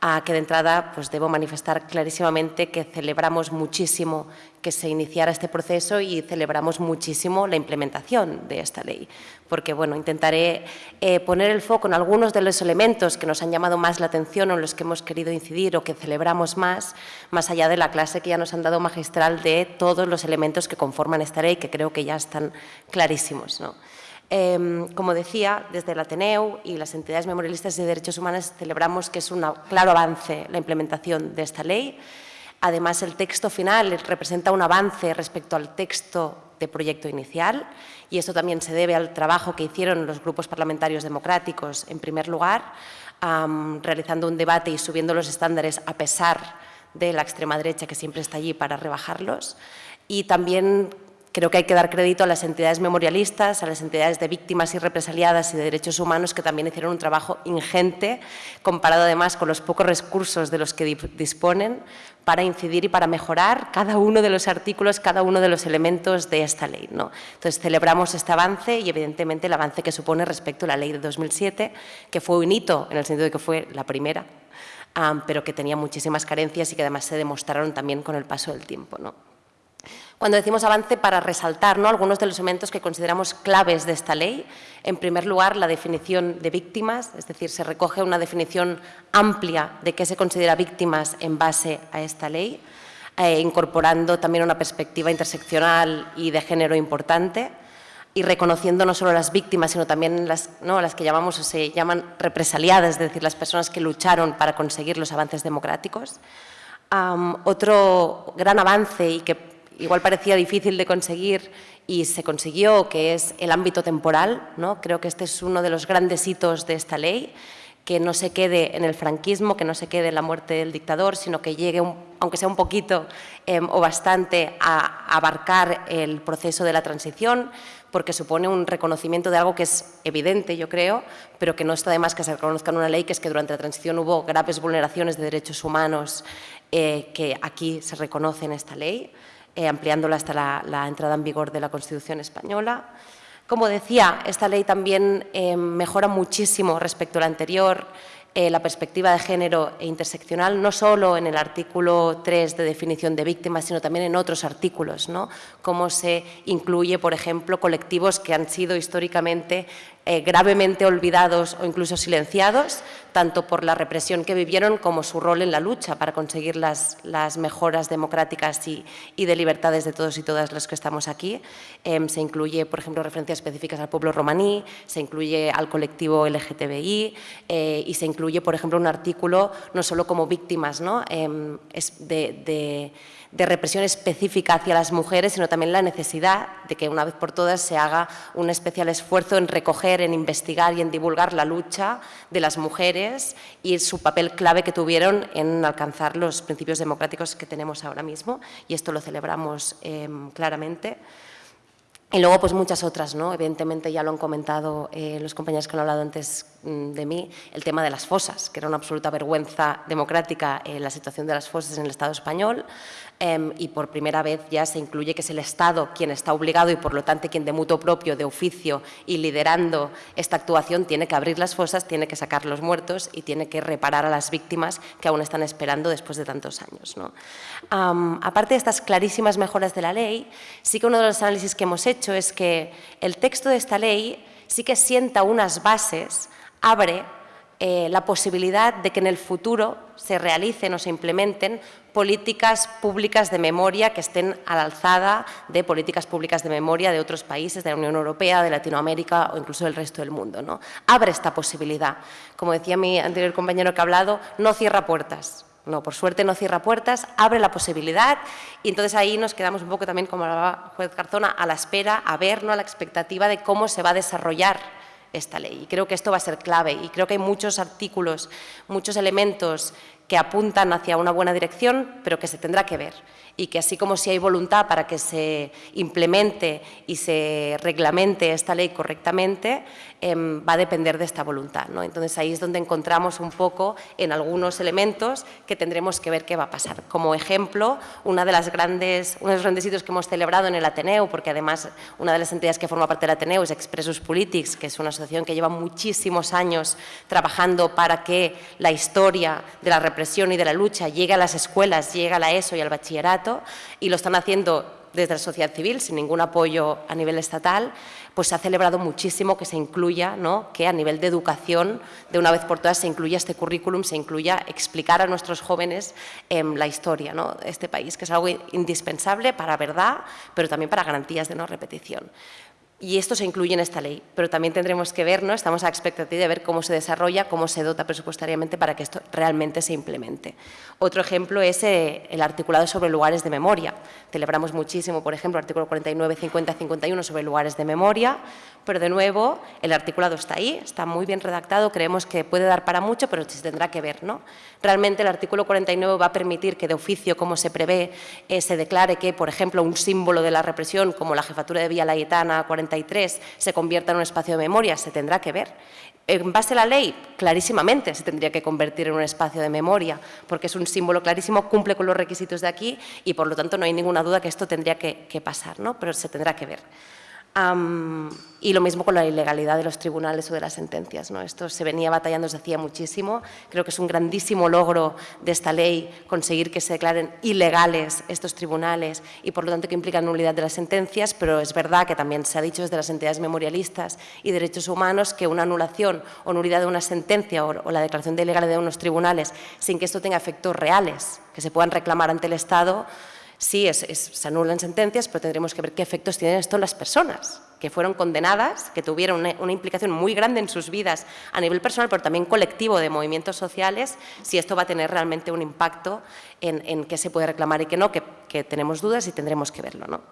a que de entrada pues debo manifestar clarísimamente que celebramos muchísimo que se iniciara este proceso y celebramos muchísimo la implementación de esta ley, porque bueno, intentaré eh, poner el foco en algunos de los elementos que nos han llamado más la atención o en los que hemos querido incidir o que celebramos más, más allá de la clase que ya nos han dado magistral de todos los elementos que conforman esta ley, que creo que ya están clarísimos. Em, como decía, desde el Ateneu y las entidades memorialistas de derechos humanos celebramos que es un claro avance la implementación de esta ley. Además, el texto final representa un avance respecto al texto de proyecto inicial y esto también se debe al trabajo que hicieron los grupos parlamentarios democráticos, en primer lugar, realizando un debate y subiendo los estándares a pesar de la extrema derecha que siempre está allí para rebajarlos y también Creo que hay que dar crédito a las entidades memorialistas, a las entidades de víctimas y represaliadas y de derechos humanos que también hicieron un trabajo ingente, comparado además con los pocos recursos de los que disponen, para incidir y para mejorar cada uno de los artículos, cada uno de los elementos de esta ley. Entonces, celebramos este avance y, evidentemente, el avance que supone respecto a la ley de 2007, que fue un hito en el sentido de que fue la primera, pero que tenía muchísimas carencias y que además se demostraron también con el paso del tiempo. Cuando decimos avance, para resaltar ¿no? algunos de los elementos que consideramos claves de esta ley. En primer lugar, la definición de víctimas, es decir, se recoge una definición amplia de qué se considera víctimas en base a esta ley, eh, incorporando también una perspectiva interseccional y de género importante y reconociendo no solo las víctimas, sino también las, ¿no? las que llamamos o se llaman represaliadas, es decir, las personas que lucharon para conseguir los avances democráticos. otro gran avance y que igual parecía difícil de conseguir y se consiguió, que es el ámbito temporal. ¿no? Creo que este es uno de los grandes hitos de esta ley, que no se quede en el franquismo, que no se quede en la muerte del dictador, sino que llegue, aunque sea un poquito em, o bastante, a abarcar el proceso de la transición, porque supone un reconocimiento de algo que es evidente, yo creo, pero que no está de más que se reconozca en una ley, que es que durante la transición hubo graves vulneraciones de derechos humanos eh, que aquí se reconoce en esta ley. Eh, ampliándola hasta la, entrada en vigor de la Constitución española. Como decía, esta ley también eh, mejora muchísimo respecto a la anterior eh, la perspectiva de género e interseccional, no solo en el artículo 3 de definición de víctimas, sino también en otros artículos, ¿no? cómo se incluye, por ejemplo, colectivos que han sido históricamente eh, gravemente olvidados o incluso silenciados, tanto por la represión que vivieron como su rol en la lucha para conseguir las, mejoras democráticas y, de libertades de todos y todas los que estamos aquí. Em, se incluye, por ejemplo, referencias específicas al pueblo romaní, se incluye al colectivo LGTBI eh, y se incluye, por ejemplo, un artículo no solo como víctimas ¿no? Em, de represión específica hacia las mujeres, sino también la necesidad de que una vez por todas se haga un especial esfuerzo en recoger, en investigar y en divulgar la lucha de las mujeres y su papel clave que tuvieron en alcanzar los principios democráticos que tenemos ahora mismo y esto lo celebramos em, claramente. Y luego, pues muchas otras, ¿no? Evidentemente ya lo han comentado eh, los compañeros que han hablado antes mm, de mí, el tema de las fosas, que era una absoluta vergüenza democrática en la situación de las fosas en el Estado español, Em, y por primera vez ya se incluye que es el Estado quien está obligado y por lo tanto quien de mutuo propio, de oficio y liderando esta actuación tiene que abrir las fosas, tiene que sacar los muertos y tiene que reparar a las víctimas que aún están esperando después de tantos años. aparte de estas clarísimas mejoras de la ley, sí que uno de los análisis que hemos hecho es que el texto de esta ley sí que sienta unas bases, abre eh, la posibilidad de que en el futuro se realicen o se implementen políticas públicas de memoria que estén a la alzada de políticas públicas de memoria de otros países, de la Unión Europea, de Latinoamérica o incluso del resto del mundo. ¿no? Abre esta posibilidad. Como decía mi anterior compañero que ha hablado, no cierra puertas. No, por suerte no cierra puertas, abre la posibilidad y entonces ahí nos quedamos un poco también, como hablaba juez Carzona, a la espera, a ver, ¿no? a la expectativa de cómo se va a desarrollar esta ley. Y creo que esto va a ser clave y creo que hay muchos artículos, muchos elementos que apuntan hacia una buena dirección, pero que se tendrá que ver y que así como si hay voluntad para que se implemente y se reglamente esta ley correctamente, em, va a depender de esta voluntad. ¿no? Entonces ahí es donde encontramos un poco en algunos elementos que tendremos que ver qué va a pasar. Como ejemplo, una de las grandes, uno de los grandes hitos que hemos celebrado en el Ateneo, porque además una de las entidades que forma parte del Ateneo es Expressus Politics, que es una asociación que lleva muchísimos años trabajando para que la historia de la represión y de la lucha llegue a las escuelas, llegue a la ESO y al bachillerato, y lo están haciendo desde la sociedad civil, sin ningún apoyo a nivel estatal, pues se ha celebrado muchísimo que se incluya, ¿no? que a nivel de educación, de una vez por todas, se incluya este currículum, se incluya explicar a nuestros jóvenes em, la historia ¿no? de este país, que es algo indispensable para verdad, pero también para garantías de no repetición. Y esto se incluye en esta ley, pero también tendremos que ver, ¿no? estamos a expectativa de ver cómo se desarrolla, cómo se dota presupuestariamente para que esto realmente se implemente. Otro ejemplo es eh, el articulado sobre lugares de memoria. Celebramos muchísimo, por ejemplo, el artículo 49, 50, 51 sobre lugares de memoria, pero de nuevo el articulado está ahí, está muy bien redactado, creemos que puede dar para mucho, pero se tendrá que ver. ¿no? Realmente el artículo 49 va a permitir que de oficio, como se prevé, eh, se declare que, por ejemplo, un símbolo de la represión, como la jefatura de Villa Layetana 43, se convierta en un espacio de memoria, se tendrá que ver. En base a la ley, clarísimamente se tendría que convertir en un espacio de memoria, porque es un símbolo clarísimo, cumple con los requisitos de aquí y, por lo tanto, no hay ninguna duda que esto tendría que, que pasar, ¿no? pero se tendrá que ver y lo mismo con la ilegalidad de los tribunales o de las sentencias. ¿no? Esto se venía batallando desde hacía muchísimo. Creo que es un grandísimo logro de esta ley conseguir que se declaren ilegales estos tribunales y, por lo tanto, que implican nulidad de las sentencias, pero es verdad que también se ha dicho desde las entidades memorialistas y derechos humanos que una anulación o nulidad de una sentencia o, la declaración de ilegalidad de unos tribunales sin que esto tenga efectos reales que se puedan reclamar ante el Estado Sí, se anulan sentencias, pero tendremos que ver qué efectos tienen esto en las personas que fueron condenadas, que tuvieron una, implicación muy grande en sus vidas a nivel personal, pero también colectivo de movimientos sociales, si esto va a tener realmente un impacto en, qué se puede reclamar y qué no, que, tenemos dudas y tendremos que verlo. ¿no?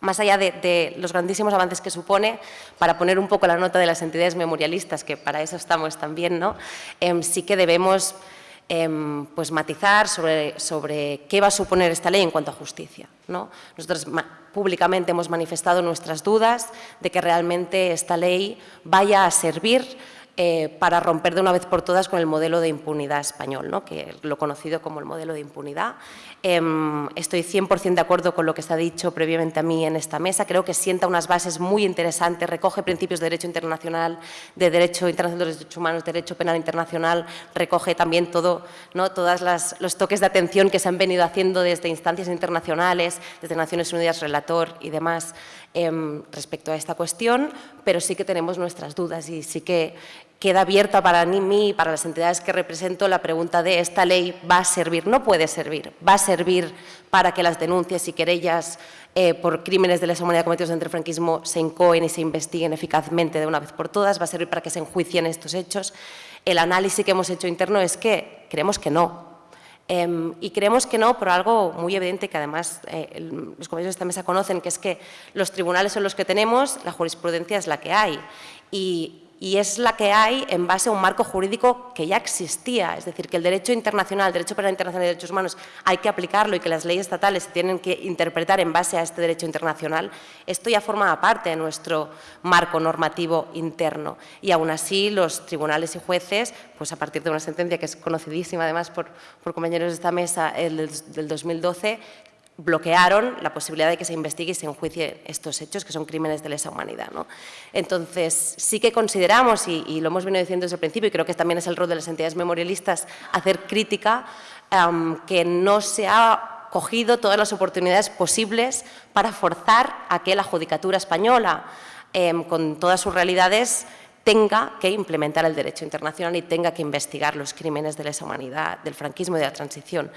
Más allá de, los grandísimos avances que supone, para poner un poco la nota de las entidades memorialistas, que para eso estamos también, ¿no? Em, sí que debemos Em, pues matizar sobre, sobre, qué va a suponer esta ley en cuanto a justicia. ¿no? Nosotros públicamente hemos manifestado nuestras dudas de que realmente esta ley vaya a servir eh, para romper de una vez por todas con el modelo de impunidad español, ¿no? que lo conocido como el modelo de impunidad. Em, estoy 100% de acuerdo con lo que se ha dicho previamente a mí en esta mesa. Creo que sienta unas bases muy interesantes, recoge principios de derecho internacional, de derecho internacional de derechos humanos, derecho penal internacional, recoge también todo, ¿no? todos los toques de atención que se han venido haciendo desde instancias internacionales, desde Naciones Unidas, relator y demás, em, respecto a esta cuestión, pero sí que tenemos nuestras dudas y sí que queda abierta para mí y para las entidades que represento la pregunta de esta ley va a servir, no puede servir, va a servir para que las denuncias y querellas eh, por crímenes de lesa humanidad cometidos entre el franquismo se incoen y se investiguen eficazmente de una vez por todas, va a servir para que se enjuicien estos hechos. El análisis que hemos hecho interno es que creemos que no, em, y creemos que no por algo muy evidente que además eh, los compañeros de esta mesa conocen, que es que los tribunales son los que tenemos, la jurisprudencia es la que hay. Y y es la que hay en base a un marco jurídico que ya existía. Es decir, que el derecho internacional, el derecho penal internacional de derechos humanos, hay que aplicarlo y que las leyes estatales se tienen que interpretar en base a este derecho internacional. Esto ya forma parte de nuestro marco normativo interno. Y aún así, los tribunales y jueces, pues a partir de una sentencia que es conocidísima además por, compañeros de esta mesa, el del 2012, bloquearon la posibilidad de que se investigue y se enjuicie estos hechos, que son crímenes de lesa humanidad. Entonces, sí que consideramos, y, lo hemos venido diciendo desde el principio, y creo que también es el rol de las entidades memorialistas, hacer crítica, que no se ha cogido todas las oportunidades posibles para forzar a que la judicatura española em, con todas sus realidades, tenga que implementar el derecho internacional y tenga que investigar los crímenes de lesa humanidad, del franquismo y de la transición.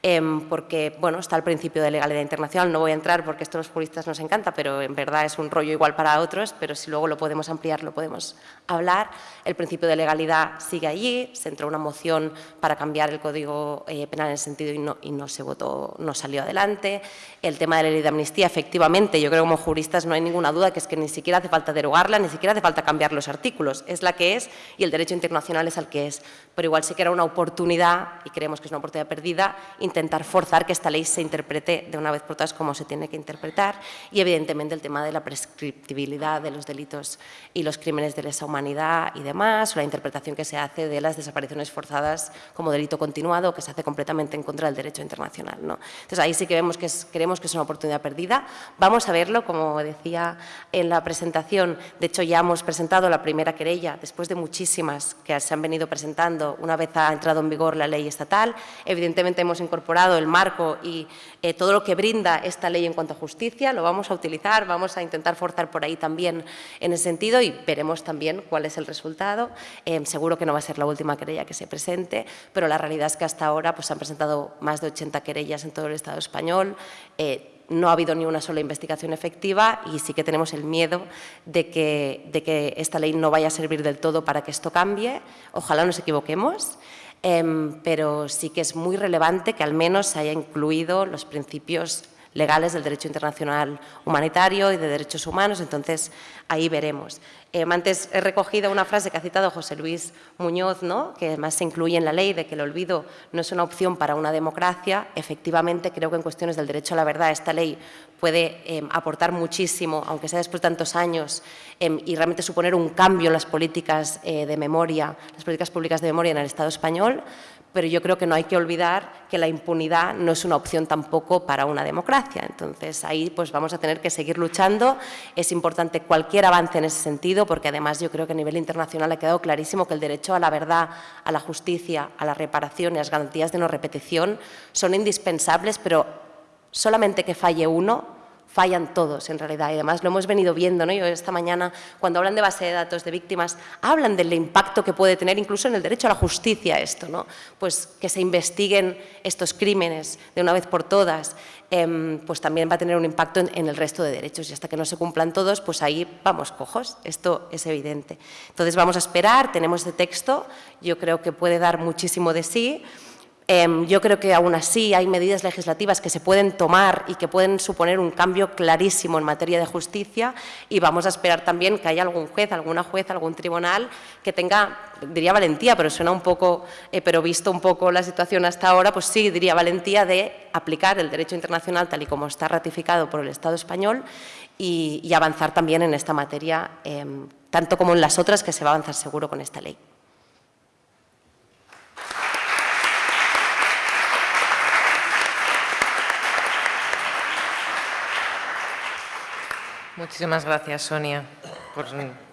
Em, porque bueno, está el principio de legalidad internacional, no voy a entrar porque esto a los juristas nos encanta, pero en verdad es un rollo igual para otros, pero si luego lo podemos ampliar, lo podemos hablar. El principio de legalidad sigue allí, se entró una moción para cambiar el Código eh, Penal en ese sentido y no, y no se votó, no salió adelante. El tema de la ley de amnistía, efectivamente, yo creo que como juristas no hay ninguna duda que es que ni siquiera hace falta derogarla, ni siquiera hace falta cambiar los artículos, es la que es y el derecho internacional es el que es. Pero igual sí que era una oportunidad, y creemos que es una oportunidad perdida, intentar forzar que esta ley se interprete de una vez por todas como se tiene que interpretar y evidentemente el tema de la prescriptibilidad de los delitos y los crímenes de lesa humanidad y demás, o la interpretación que se hace de las desapariciones forzadas como delito continuado, que se hace completamente en contra del derecho internacional. ¿no? Entonces ahí sí que vemos que es, creemos que es una oportunidad perdida. Vamos a verlo, como decía en la presentación, de hecho ya hemos presentado la primera querella después de muchísimas que se han venido presentando una vez ha entrado en vigor la ley estatal. Evidentemente hemos incorporado incorporado el marco y eh, todo lo que brinda esta ley en cuanto a justicia, lo vamos a utilizar, vamos a intentar forzar por ahí también en ese sentido y veremos también cuál es el resultado. Eh, seguro que no va a ser la última querella que se presente, pero la realidad es que hasta ahora pues, han presentado más de 80 querellas en todo el Estado español. Eh, no ha habido ni una sola investigación efectiva y sí que tenemos el miedo de que, de que esta ley no vaya a servir del todo para que esto cambie. Ojalá nos equivoquemos. Em, pero sí que es muy relevante que al menos se haya incluido los principios legales del derecho internacional humanitario y de derechos humanos, entonces ahí veremos. Eh, antes he recogido una frase que ha citado José Luis Muñoz, ¿no? que además se incluye en la ley de que el olvido no es una opción para una democracia. Efectivamente, creo que en cuestiones del derecho a la verdad esta ley puede em, aportar muchísimo, aunque sea después de tantos años, em, y realmente suponer un cambio en las políticas eh, de memoria, las políticas públicas de memoria en el Estado español, pero yo creo que no hay que olvidar que la impunidad no es una opción tampoco para una democracia. Entonces, ahí pues vamos a tener que seguir luchando. Es importante cualquier avance en ese sentido, porque además yo creo que a nivel internacional ha quedado clarísimo que el derecho a la verdad, a la justicia, a la reparación y a las garantías de no repetición son indispensables, pero solamente que falle uno fallan todos en realidad y además lo hemos venido viendo, ¿no? Yo esta mañana cuando hablan de base de datos de víctimas hablan del impacto que puede tener incluso en el derecho a la justicia esto, ¿no? Pues que se investiguen estos crímenes de una vez por todas, em, pues también va a tener un impacto en, en, el resto de derechos y hasta que no se cumplan todos, pues ahí vamos cojos, esto es evidente. Entonces vamos a esperar, tenemos este texto, yo creo que puede dar muchísimo de sí, Em, yo creo que aún así hay medidas legislativas que se pueden tomar y que pueden suponer un cambio clarísimo en materia de justicia y vamos a esperar también que haya algún juez, alguna juez, algún tribunal que tenga, diría valentía, pero suena un poco, eh, pero visto un poco la situación hasta ahora, pues sí, diría valentía de aplicar el derecho internacional tal y como está ratificado por el Estado español y, avanzar también en esta materia, em, tanto como en las otras que se va a avanzar seguro con esta ley. Muchísimas gracias, Sonia, por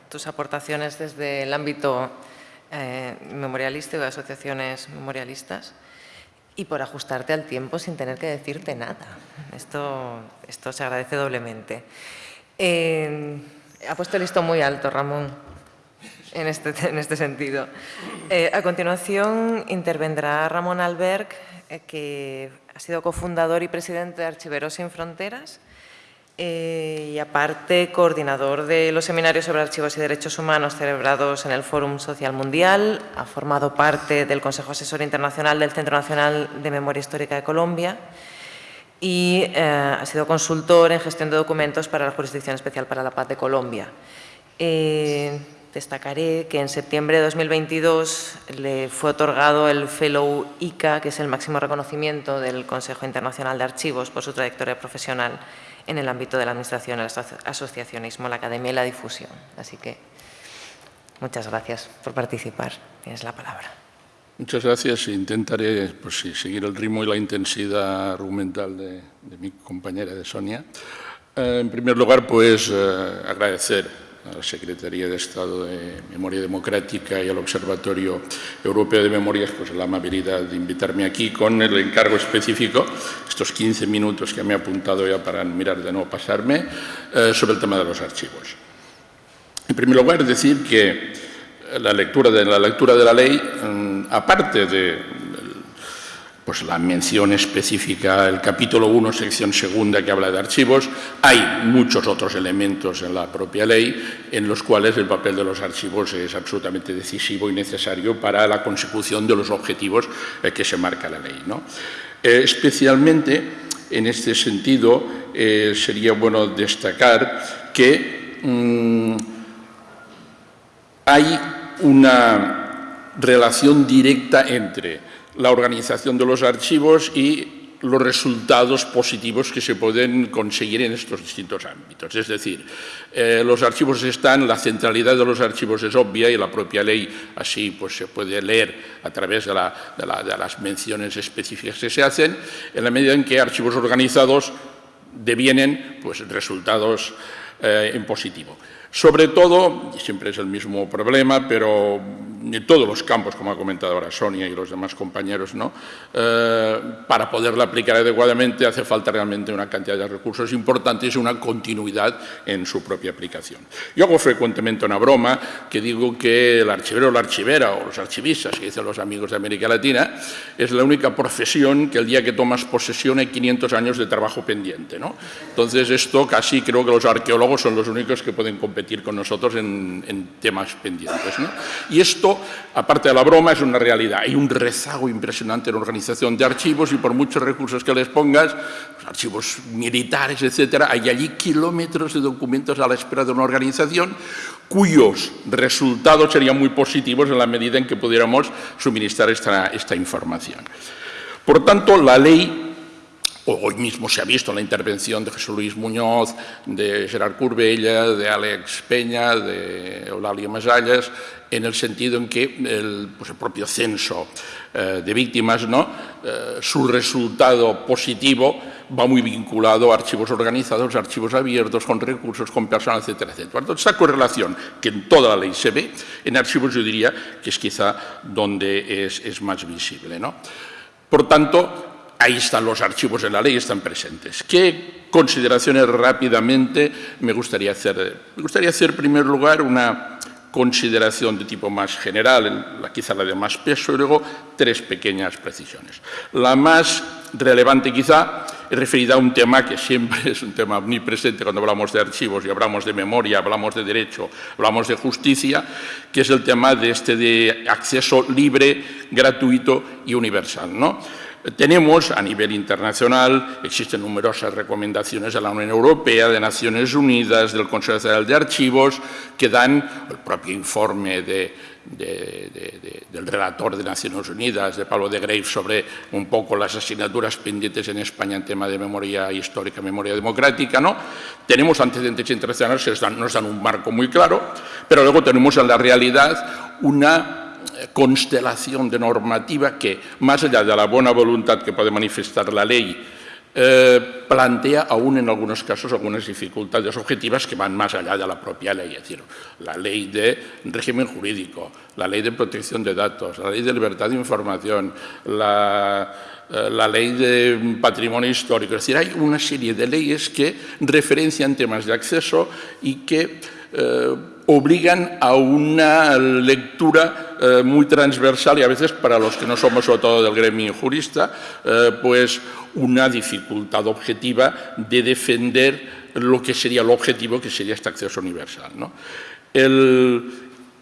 tus aportaciones desde el ámbito eh, memorialista y de asociaciones memorialistas y por ajustarte al tiempo sin tener que decirte nada. Esto, esto se agradece doblemente. Eh, ha puesto el listo muy alto, Ramón, en este, en este sentido. Eh, a continuación intervendrá Ramón Alberg, que ha sido cofundador y presidente de Archiveros Sin Fronteras eh, y aparte coordinador de los seminarios sobre archivos y derechos humanos celebrados en el Fórum Social Mundial, ha formado parte del Consejo Asesor Internacional del Centro Nacional de Memoria Histórica de Colombia y eh, ha sido consultor en gestión de documentos para la Jurisdicción Especial para la Paz de Colombia. Eh, destacaré que en septiembre de 2022 le fue otorgado el Fellow ICA, que es el máximo reconocimiento del Consejo Internacional de Archivos por su trayectoria profesional en el ámbito de la administración, el asociacionismo, la academia y la difusión. Así que muchas gracias por participar. Tienes la palabra. Muchas gracias. Intentaré pues, seguir el ritmo y la intensidad argumental de, mi compañera de Sonia. Eh, en primer lugar, pues eh, agradecer a la Secretaría de Estado de Memoria Democrática y al Observatorio Europeo de Memorias pues, la amabilidad de invitarme aquí con el encargo específico, estos 15 minutos que me he apuntado ya para mirar de no pasarme, eh, sobre el tema de los archivos. En primer lugar, decir que la lectura de la, lectura de la ley, mm, aparte de pues, la mención específica, el capítulo 1, sección segunda, que habla de archivos, hay muchos otros elementos en la propia ley en los cuales el papel de los archivos es absolutamente decisivo y necesario para la consecución de los objetivos eh, que se marca la ley. Eh, especialmente, en este sentido, eh, sería bueno destacar que mm, hay una relación directa entre la organización de los archivos y los resultados positivos que se pueden conseguir en estos distintos ámbitos. Es decir, eh, los archivos están, la centralidad de los archivos es obvia y la propia ley así pues, se puede leer a través de, las menciones específicas que se hacen, en la medida en que archivos organizados devienen pues, resultados eh, en positivo. Sobre todo, siempre es el mismo problema, pero en todos los campos, como ha comentado ahora Sonia y los demás compañeros, ¿no? Eh, para poderla aplicar adecuadamente hace falta realmente una cantidad de recursos importantes y una continuidad en su propia aplicación. Yo hago frecuentemente una broma que digo que el archivero o la archivera o los archivistas, que dicen los amigos de América Latina, es la única profesión que el día que tomas posesión hay 500 años de trabajo pendiente. ¿no? Entonces esto casi creo que los arqueólogos son los únicos que pueden competir con nosotros en, temas pendientes. Y esto, aparte de la broma, es una realidad. Hay un rezago impresionante en la organización de archivos y por muchos recursos que les pongas, pues, archivos militares, etcétera, hay allí kilómetros de documentos a la espera de una organización cuyos resultados serían muy positivos en la medida en que pudiéramos suministrar esta, esta información. Por tanto, la ley Hoy mismo se ha visto la intervención de Jesús Luis Muñoz, de Gerard Curbella, de Alex Peña, de Eulalia Masallas, en el sentido en que el, pues propio censo eh, de víctimas, ¿no? Eh, su resultado positivo va muy vinculado a archivos organizados, archivos abiertos, con recursos, con personal, etcétera, etcétera. Entonces, esa correlación que en toda la ley se ve, en archivos yo diría que es quizá donde es, es más visible. ¿no? Por tanto, ahí están los archivos en la ley, están presentes. ¿Qué consideraciones rápidamente me gustaría hacer? Me gustaría hacer, en primer lugar, una consideración de tipo más general, quizá la de más peso, y luego tres pequeñas precisiones. La más relevante quizá referida a un tema que siempre es un tema omnipresente cuando hablamos de archivos y hablamos de memoria, hablamos de derecho, hablamos de justicia, que es el tema de este de acceso libre, gratuito y universal. ¿no? Tenemos a nivel internacional, existen numerosas recomendaciones de la Unión Europea, de Naciones Unidas, del Consejo Federal de Archivos, que dan el propio informe del relator de Naciones Unidas, de Pablo de Graves, sobre un poco las asignaturas pendientes en España en tema de memoria histórica, memoria democrática. ¿no? Tenemos antecedentes internacionales que nos dan un marco muy claro, pero luego tenemos en la realidad una constelación de normativa que, más allá de la buena voluntad que puede manifestar la ley, eh, plantea aún en algunos casos algunas dificultades objetivas que van más allá de la propia ley, es decir, la ley de régimen jurídico, la ley de protección de datos, la ley de libertad de información, la, eh, ley de patrimonio histórico. Es decir, hay una serie de leyes que referencian temas de acceso y que eh, obligan a una lectura eh, muy transversal y a veces para los que no somos sobre todo del gremio jurista, eh, pues una dificultad objetiva de defender lo que sería el objetivo, que sería este acceso universal.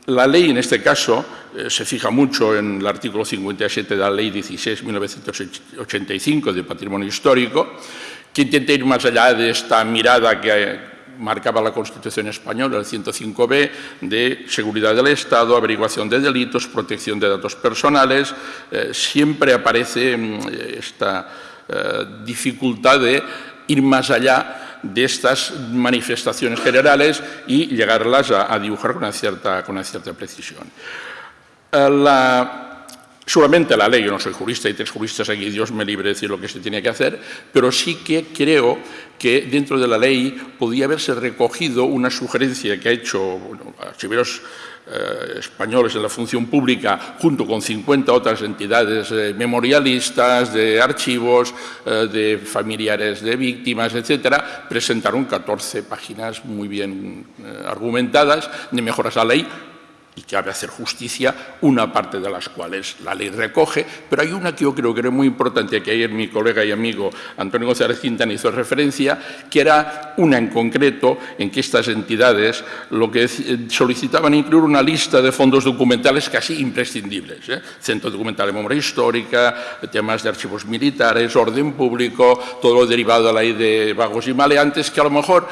la ley, en este caso, se fija mucho en el artículo 57 de la Ley 16.1985 de Patrimonio Histórico, que intenta ir más allá de esta mirada que marcaba la Constitución española, el 105b, de seguridad del Estado, averiguación de delitos, protección de datos personales, eh, siempre aparece mm, esta eh, dificultad de ir más allá de estas manifestaciones generales y llegarlas a, dibujar con una cierta, con una cierta precisión. Eh, la, Solamente la ley, yo no soy jurista y tres juristas aquí, Dios me libre de decir lo que se tiene que hacer, pero sí que creo que dentro de la ley podía haberse recogido una sugerencia que ha hecho bueno, archiveros eh, españoles en la función pública, junto con 50 otras entidades eh, memorialistas, de archivos, eh, de familiares de víctimas, etcétera, presentaron 14 páginas muy bien argumentadas de mejoras a la ley y cabe hacer justicia, una parte de las cuales la ley recoge, pero hay una que yo creo que era muy importante, que ayer mi colega y amigo Antonio González Quintana hizo referencia, que era una en concreto en que estas entidades lo que solicitaban incluir una lista de fondos documentales casi imprescindibles, ¿eh? Centro Documental de Memoria Histórica, temas de archivos militares, orden público, todo lo derivado de la ley de vagos y maleantes, que a lo mejor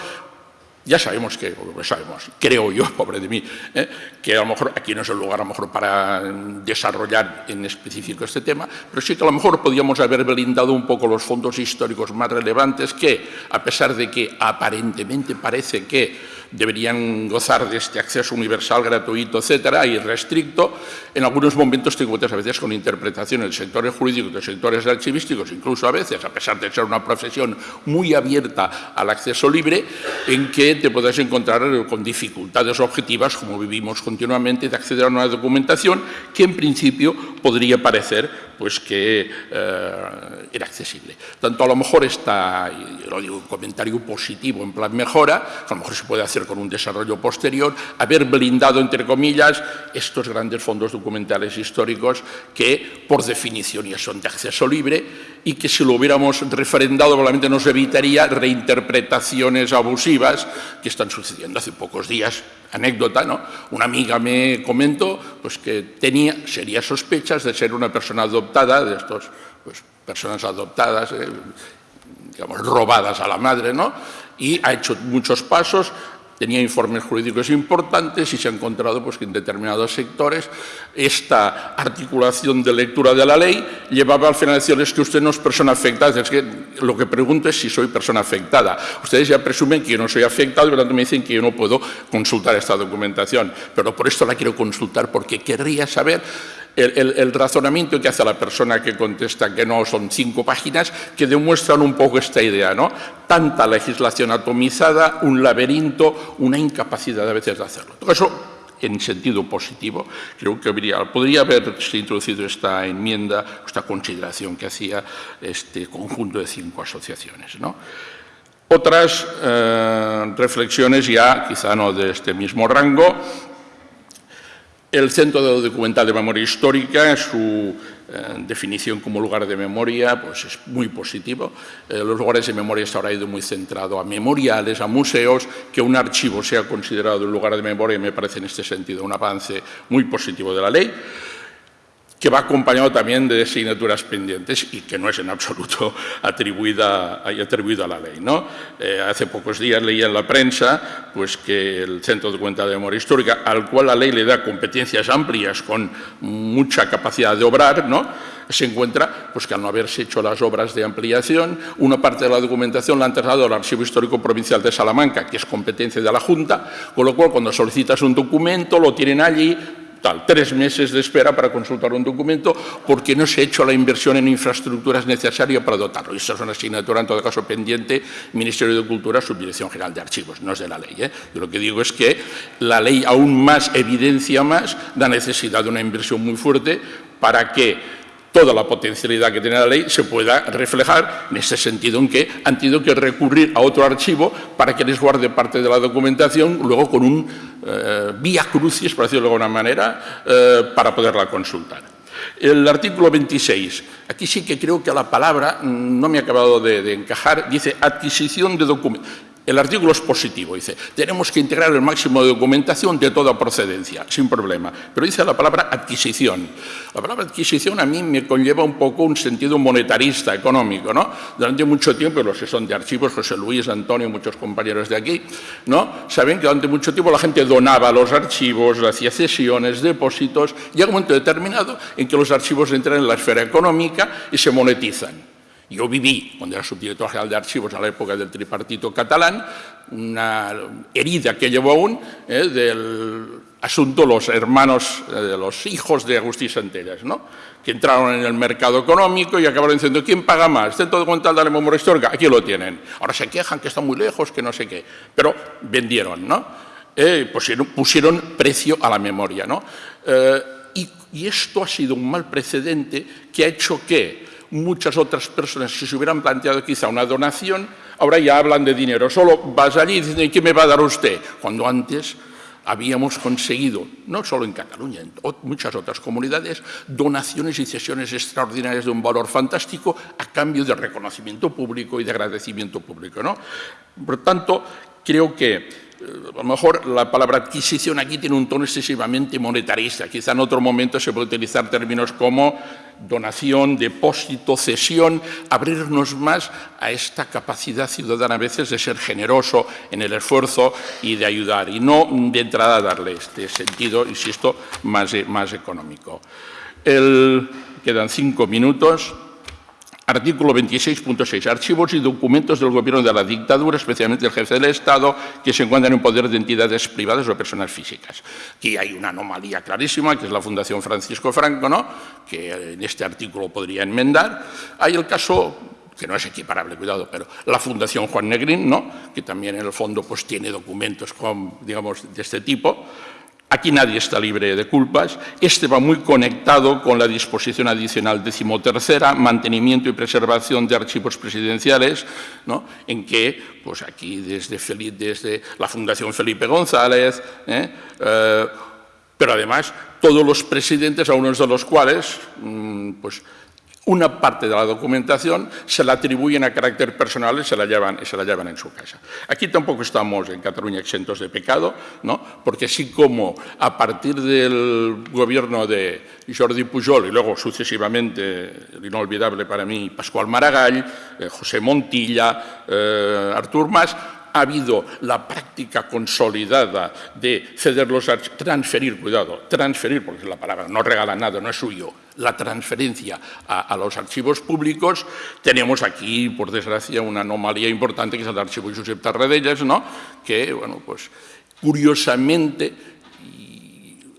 ya sabemos que, sabemos, creo yo, pobre de mí, ¿eh? que a lo mejor aquí no es el lugar a lo mejor para desarrollar en específico este tema, pero sí que a lo mejor podríamos haber blindado un poco los fondos históricos más relevantes que, a pesar de que aparentemente parece que deberían gozar de este acceso universal, gratuito, etcétera, y restricto, en algunos momentos te encuentras a veces con interpretaciones de sectores jurídicos, de sectores archivísticos, incluso a veces, a pesar de ser una profesión muy abierta al acceso libre, en que te puedes encontrar con dificultades objetivas, como vivimos continuamente, de acceder a una documentación que en principio podría parecer pues que eh, era accesible. Tanto a lo mejor está, lo digo, un comentario positivo en plan mejora, a lo mejor se puede hacer con un desarrollo posterior, haber blindado, entre comillas, estos grandes fondos documentales históricos que, por definición, ya son de acceso libre y que si lo hubiéramos refrendado probablemente nos evitaría reinterpretaciones abusivas que están sucediendo hace pocos días. Anécdota, ¿no? Una amiga me comentó pues, que tenía serias sospechas de ser una persona adoptada, de estos pues, personas adoptadas, eh, digamos, robadas a la madre, ¿no? Y ha hecho muchos pasos, tenía informes jurídicos importantes y se ha encontrado pues, que en determinados sectores esta articulación de lectura de la ley llevaba al final a decirles que usted no es persona afectada. Es que lo que pregunto es si soy persona afectada. Ustedes ya presumen que yo no soy afectado y por tanto me dicen que yo no puedo consultar esta documentación. Pero por esto la quiero consultar porque querría saber el, razonamiento que hace la persona que contesta que no son cinco páginas que demuestran un poco esta idea, ¿no? Tanta legislación atomizada, un laberinto, una incapacidad a veces de hacerlo. Todo eso en sentido positivo, creo que podría haberse introducido esta enmienda, esta consideración que hacía este conjunto de cinco asociaciones. ¿no? Otras eh, reflexiones ya, quizá no de este mismo rango, el Centro Documental de Memoria Histórica, su eh, definición como lugar de memoria, pues es muy positivo. Eh, los lugares de memoria está ahora ido muy centrado a memoriales, a museos, que un archivo sea considerado un lugar de memoria me parece en este sentido un avance muy positivo de la ley que va acompañado también de asignaturas pendientes y que no es en absoluto atribuida, atribuida a la ley. ¿no? Eh, hace pocos días leía en la prensa pues, que el Centro de Cuenta de Memoria Histórica, al cual la ley le da competencias amplias con mucha capacidad de obrar, ¿no? se encuentra pues, que al no haberse hecho las obras de ampliación, una parte de la documentación la han trasladado al Archivo Histórico Provincial de Salamanca, que es competencia de la Junta, con lo cual cuando solicitas un documento lo tienen allí, tal, tres meses de espera para consultar un documento porque no se ha hecho la inversión en infraestructuras necesarias para dotarlo. Esa es una asignatura, en todo caso, pendiente Ministerio de Cultura, Subdirección General de Archivos, no es de la ley. ¿eh? Yo lo que digo es que la ley aún más evidencia más la necesidad de una inversión muy fuerte para que toda la potencialidad que tiene la ley se pueda reflejar en ese sentido en que han tenido que recurrir a otro archivo para que les guarde parte de la documentación, luego con un eh, vía crucis, por decirlo de alguna manera, eh, para poderla consultar. El artículo 26, aquí sí que creo que la palabra mm, no me ha acabado de, de encajar, dice adquisición de documentos. El artículo es positivo, dice, tenemos que integrar el máximo de documentación de toda procedencia, sin problema. Pero dice la palabra adquisición. La palabra adquisición a mí me conlleva un poco un sentido monetarista, económico, ¿no? Durante mucho tiempo, los que son de archivos, José Luis, Antonio, muchos compañeros de aquí, ¿no? Saben que durante mucho tiempo la gente donaba los archivos, hacía cesiones, depósitos, llega un momento determinado en que los archivos entran en la esfera económica y se monetizan. Yo viví, cuando era subdirector general de archivos a la época del tripartito catalán, una herida que llevo aún eh, del asunto los hermanos, eh, los hijos de Agustín Santellas, ¿no? que entraron en el mercado económico y acabaron diciendo ¿quién paga más? Centro documental de la memoria histórica, aquí lo tienen. Ahora se quejan que está muy lejos, que no sé qué, pero vendieron, ¿no? Eh, pusieron, precio a la memoria, ¿no? Y esto ha sido un mal precedente que ha hecho que muchas otras personas que se hubieran planteado quizá una donación, ahora ya hablan de dinero. Solo vas allí y dicen, ¿qué me va a dar usted? Cuando antes habíamos conseguido, no solo en Cataluña, en muchas otras comunidades, donaciones y cesiones extraordinarias de un valor fantástico a cambio de reconocimiento público y de agradecimiento público. ¿no? Por tanto, creo que a lo mejor la palabra adquisición aquí tiene un tono excesivamente monetarista. Quizá en otro momento se puede utilizar términos como donación, depósito, cesión, abrirnos más a esta capacidad ciudadana a veces de ser generoso en el esfuerzo y de ayudar, y no de entrada darle este sentido, insisto, más, más económico. El, quedan cinco minutos. Artículo 26.6. Archivos y documentos del gobierno de la dictadura, especialmente el jefe del Estado, que se encuentran en poder de entidades privadas o personas físicas. Aquí hay una anomalía clarísima, que es la Fundación Francisco Franco, ¿no? que en este artículo podría enmendar. Hay el caso que no es equiparable, cuidado, pero la Fundación Juan Negrín, ¿no? que también en el fondo pues, tiene documentos con, digamos, de este tipo. Aquí nadie está libre de culpas. Este va muy conectado con la disposición adicional decimotercera, mantenimiento y preservación de archivos presidenciales, ¿no? en que, pues aquí desde, desde la Fundación Felipe González, ¿eh? Eh, pero además todos los presidentes, a unos de los cuales, mm, pues una parte de la documentación se la atribuyen a carácter personal y se la llevan, y se la llevan en su casa. Aquí tampoco estamos en Cataluña exentos de pecado, ¿no? porque así como a partir del gobierno de Jordi Pujol y luego sucesivamente, el inolvidable para mí, Pascual Maragall, eh, José Montilla, eh, Artur Mas, ha habido la práctica consolidada de ceder los transferir, cuidado, transferir, porque la palabra no regala nada, no es suyo, la transferencia a, los archivos públicos, tenemos aquí, por desgracia, una anomalía importante que es el archivo Josep Tarradellas, ¿no? que, bueno, pues curiosamente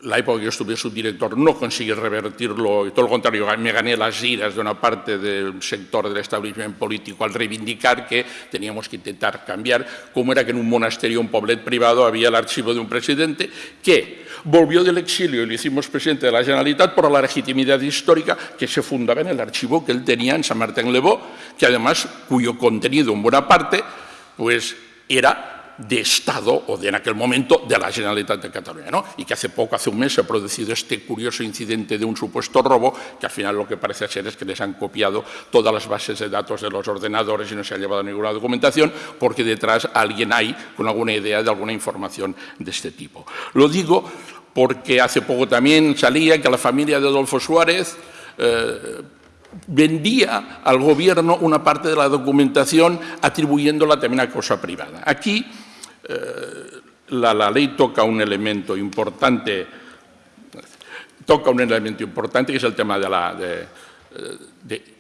la época que yo estuve subdirector no conseguí revertirlo, y todo lo contrario, me gané las iras de una parte del sector del establecimiento político al reivindicar que teníamos que intentar cambiar, como era que en un monasterio, un poblet privado, había el archivo de un presidente que volvió del exilio y lo hicimos presidente de la Generalitat por la legitimidad histórica que se fundaba en el archivo que él tenía en San Martín Lebó, que además, cuyo contenido en buena parte, pues era de Estado o de en aquel momento de la Generalitat de Cataluña, ¿no? y que hace poco, hace un mes, se ha producido este curioso incidente de un supuesto robo, que al final lo que parece ser es que les han copiado todas las bases de datos de los ordenadores y no se ha llevado ninguna documentación, porque detrás alguien hay con alguna idea de alguna información de este tipo. Lo digo porque hace poco también salía que la familia de Adolfo Suárez eh, vendía al gobierno una parte de la documentación atribuyéndola también a cosa privada. Aquí eh, la, ley toca un elemento importante, toca un elemento importante que es el tema de la,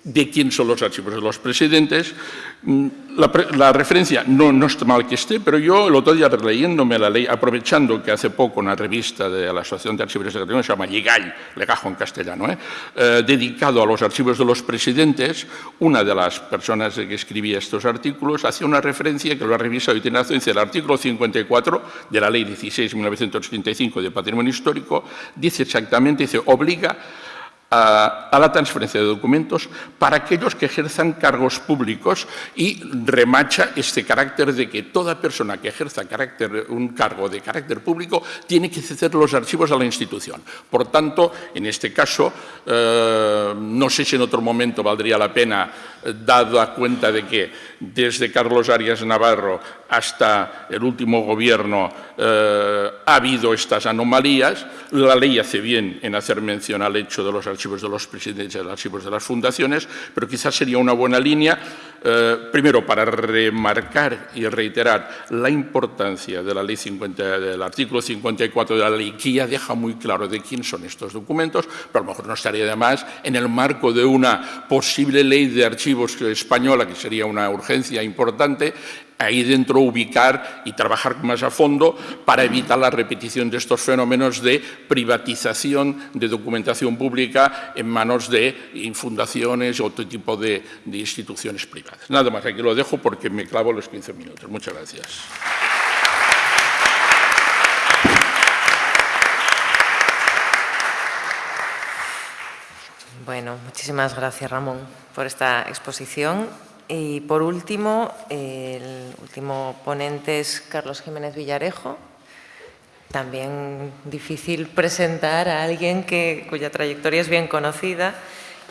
de, quién son los archivos de los presidentes. Mm, la, referencia no, no, está mal que esté, pero yo el otro día releyéndome la ley, aprovechando que hace poco una revista de la Asociación de Archivos de Cataluña, se llama Llegall, legajo en castellano, ¿eh? Eh, dedicado a los archivos de los presidentes, una de las personas que escribía estos artículos hacía una referencia que lo ha revisado y tiene razón, dice el artículo 54 de la ley 16-1985 de patrimonio histórico, dice exactamente, dice, obliga a, la transferencia de documentos para aquellos que ejerzan cargos públicos y remacha este carácter de que toda persona que ejerza un cargo de carácter público tiene que ceder los archivos a la institución. Por tanto, en este caso, eh, no sé si en otro momento valdría la pena, eh, dado a cuenta de que desde Carlos Arias Navarro hasta el último gobierno eh, ha habido estas anomalías, la ley hace bien en hacer mención al hecho de los archivos de los presidentes y los archivos de las fundaciones, pero quizás sería una buena línea, eh, primero, para remarcar y reiterar la importancia de la ley 50, del artículo 54 de la ley, que ya deja muy claro de quién son estos documentos, pero a lo mejor no estaría de más en el marco de una posible ley de archivos española, que sería una urgencia importante, ahí dentro ubicar y trabajar más a fondo para evitar la repetición de estos fenómenos de privatización de documentación pública en manos de fundaciones o otro tipo de, de instituciones privadas. Nada más, aquí lo dejo porque me clavo los 15 minutos. Muchas gracias. Bueno, muchísimas gracias Ramón por esta exposición. Y por último, el último ponente es Carlos Jiménez Villarejo. También difícil presentar a alguien que, cuya trayectoria es bien conocida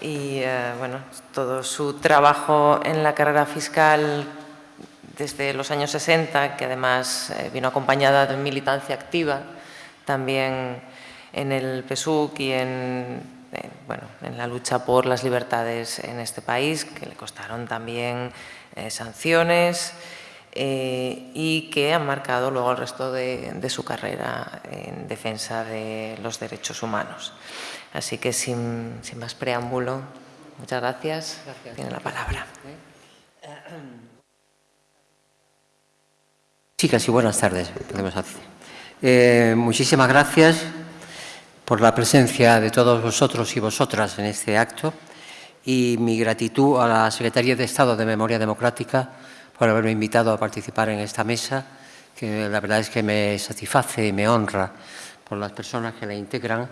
y eh, bueno, todo su trabajo en la carrera fiscal desde los años 60, que además eh, vino acompañada de militancia activa, también en el PSUC y en bueno, en la lucha por las libertades en este país, que le costaron también eh, sanciones eh, y que han marcado luego el resto de, su carrera en defensa de los derechos humanos. Así que sin, más preámbulo, muchas gracias. Tiene la palabra. Chicas y buenas tardes. Eh, muchísimas gracias por la presencia de todos vosotros y vosotras en este acto y mi gratitud a la Secretaría de Estado de Memoria Democrática por haberme invitado a participar en esta mesa, que la verdad es que me satisface y me honra por las personas que la integran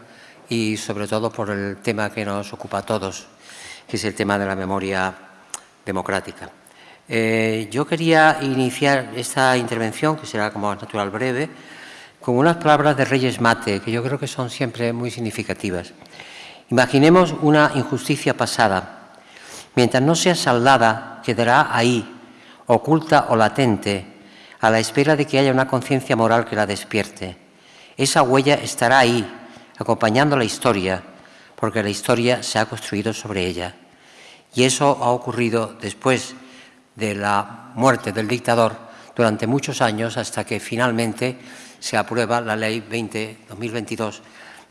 y sobre todo por el tema que nos ocupa a todos, que es el tema de la memoria democrática. Eh, yo quería iniciar esta intervención, que será como natural breve, con unas palabras de Reyes Mate, que yo creo que son siempre muy significativas. Imaginemos una injusticia pasada. Mientras no sea saldada, quedará ahí, oculta o latente, a la espera de que haya una conciencia moral que la despierte. Esa huella estará ahí, acompañando la historia, porque la historia se ha construido sobre ella. Y eso ha ocurrido después de la muerte del dictador durante muchos años hasta que finalmente se aprueba la Ley 20-2022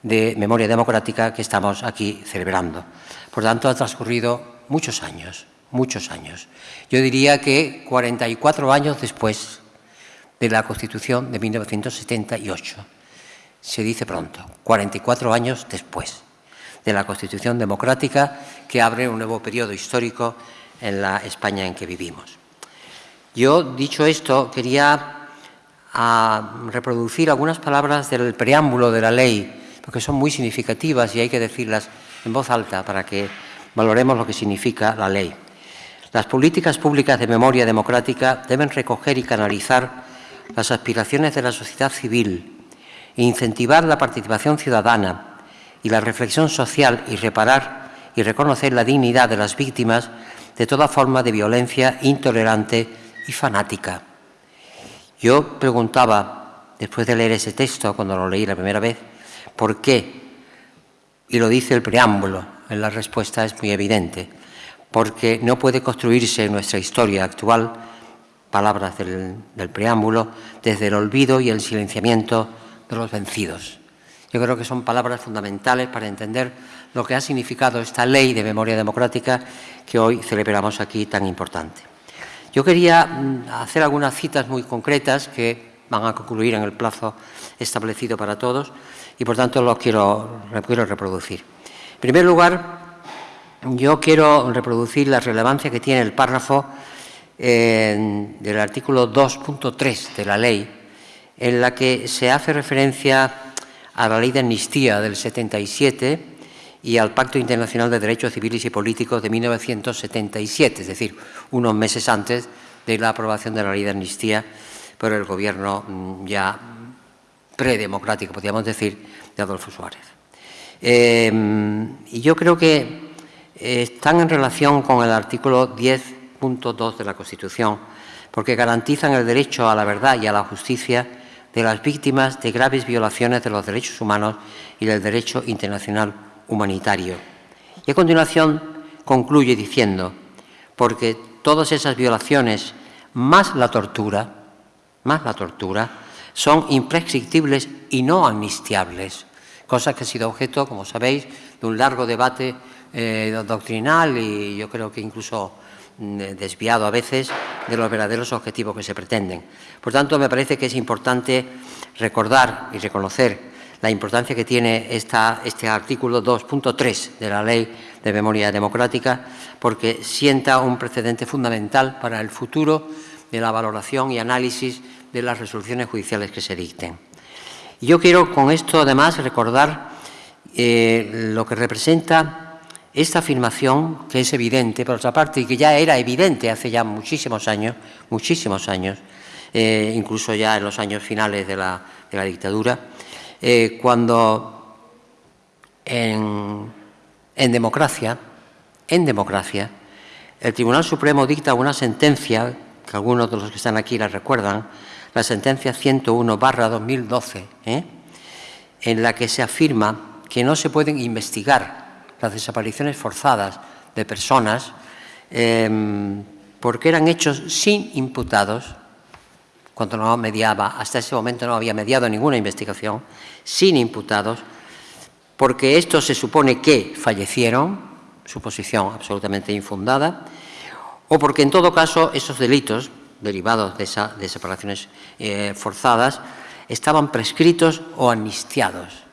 de Memoria Democrática que estamos aquí celebrando. Por tanto, ha transcurrido muchos años, muchos años. Yo diría que 44 años después de la Constitución de 1978. Se dice pronto, 44 años después de la Constitución democrática que abre un nuevo periodo histórico en la España en que vivimos. Yo, dicho esto, quería a reproducir algunas palabras del preámbulo de la ley, porque son muy significativas y hay que decirlas en voz alta para que valoremos lo que significa la ley. Las políticas públicas de memoria democrática deben recoger y canalizar las aspiraciones de la sociedad civil incentivar la participación ciudadana y la reflexión social y reparar y reconocer la dignidad de las víctimas de toda forma de violencia intolerante y fanática. Yo preguntaba, después de leer ese texto, cuando lo leí la primera vez, ¿por qué? Y lo dice el preámbulo, en la respuesta es muy evidente, porque no puede construirse nuestra historia actual, palabras del, preámbulo, desde el olvido y el silenciamiento de los vencidos. Yo creo que son palabras fundamentales para entender lo que ha significado esta ley de memoria democrática que hoy celebramos aquí tan importante. Yo quería mm, hacer algunas citas muy concretas que van a concluir en el plazo establecido para todos y, por tanto, los quiero, quiero reproducir. En primer lugar, yo quiero reproducir la relevancia que tiene el párrafo del artículo 2.3 de la ley, en la que se hace referencia a la ley de amnistía del 77 y al Pacto Internacional de Derechos Civiles y Políticos de 1977, es decir, unos meses antes de la aprobación de la ley de amnistía por el gobierno mm, ya predemocrático, podríamos decir, de Adolfo Suárez. Eh, y yo creo que están en relación con el artículo 10.2 de la Constitución, porque garantizan el derecho a la verdad y a la justicia de las víctimas de graves violaciones de los derechos humanos y del derecho internacional humanitario. Y a continuación concluye diciendo, porque todas esas violaciones, más la tortura, más la tortura, son imprescriptibles y no amnistiables, cosa que ha sido objeto, como sabéis, de un largo debate eh, doctrinal y yo creo que incluso mm, desviado a veces de los verdaderos objetivos que se pretenden. Por tanto, me parece que es importante recordar y reconocer la importancia que tiene este artículo 2.3 de la Ley de Memoria Democrática, porque sienta un precedente fundamental para el futuro de la valoración y análisis de las resoluciones judiciales que se dicten. yo quiero con esto, además, recordar eh, lo que representa esta afirmación, que es evidente, por otra parte, y que ya era evidente hace ya muchísimos años, muchísimos años, eh, incluso ya en los años finales de la, dictadura, eh, cuando en, democracia, en democracia, el Tribunal Supremo dicta una sentencia, que algunos de los que están aquí la recuerdan, la sentencia 101 barra 2012, en la que se afirma que no se pueden investigar las desapariciones forzadas de personas em, porque eran hechos sin imputados, cuando no mediaba, hasta ese momento no había mediado ninguna investigación, sin imputados, porque estos se supone que fallecieron, suposición absolutamente infundada, o porque en todo caso esos delitos derivados de esas desapariciones eh, forzadas estaban prescritos o amnistiados.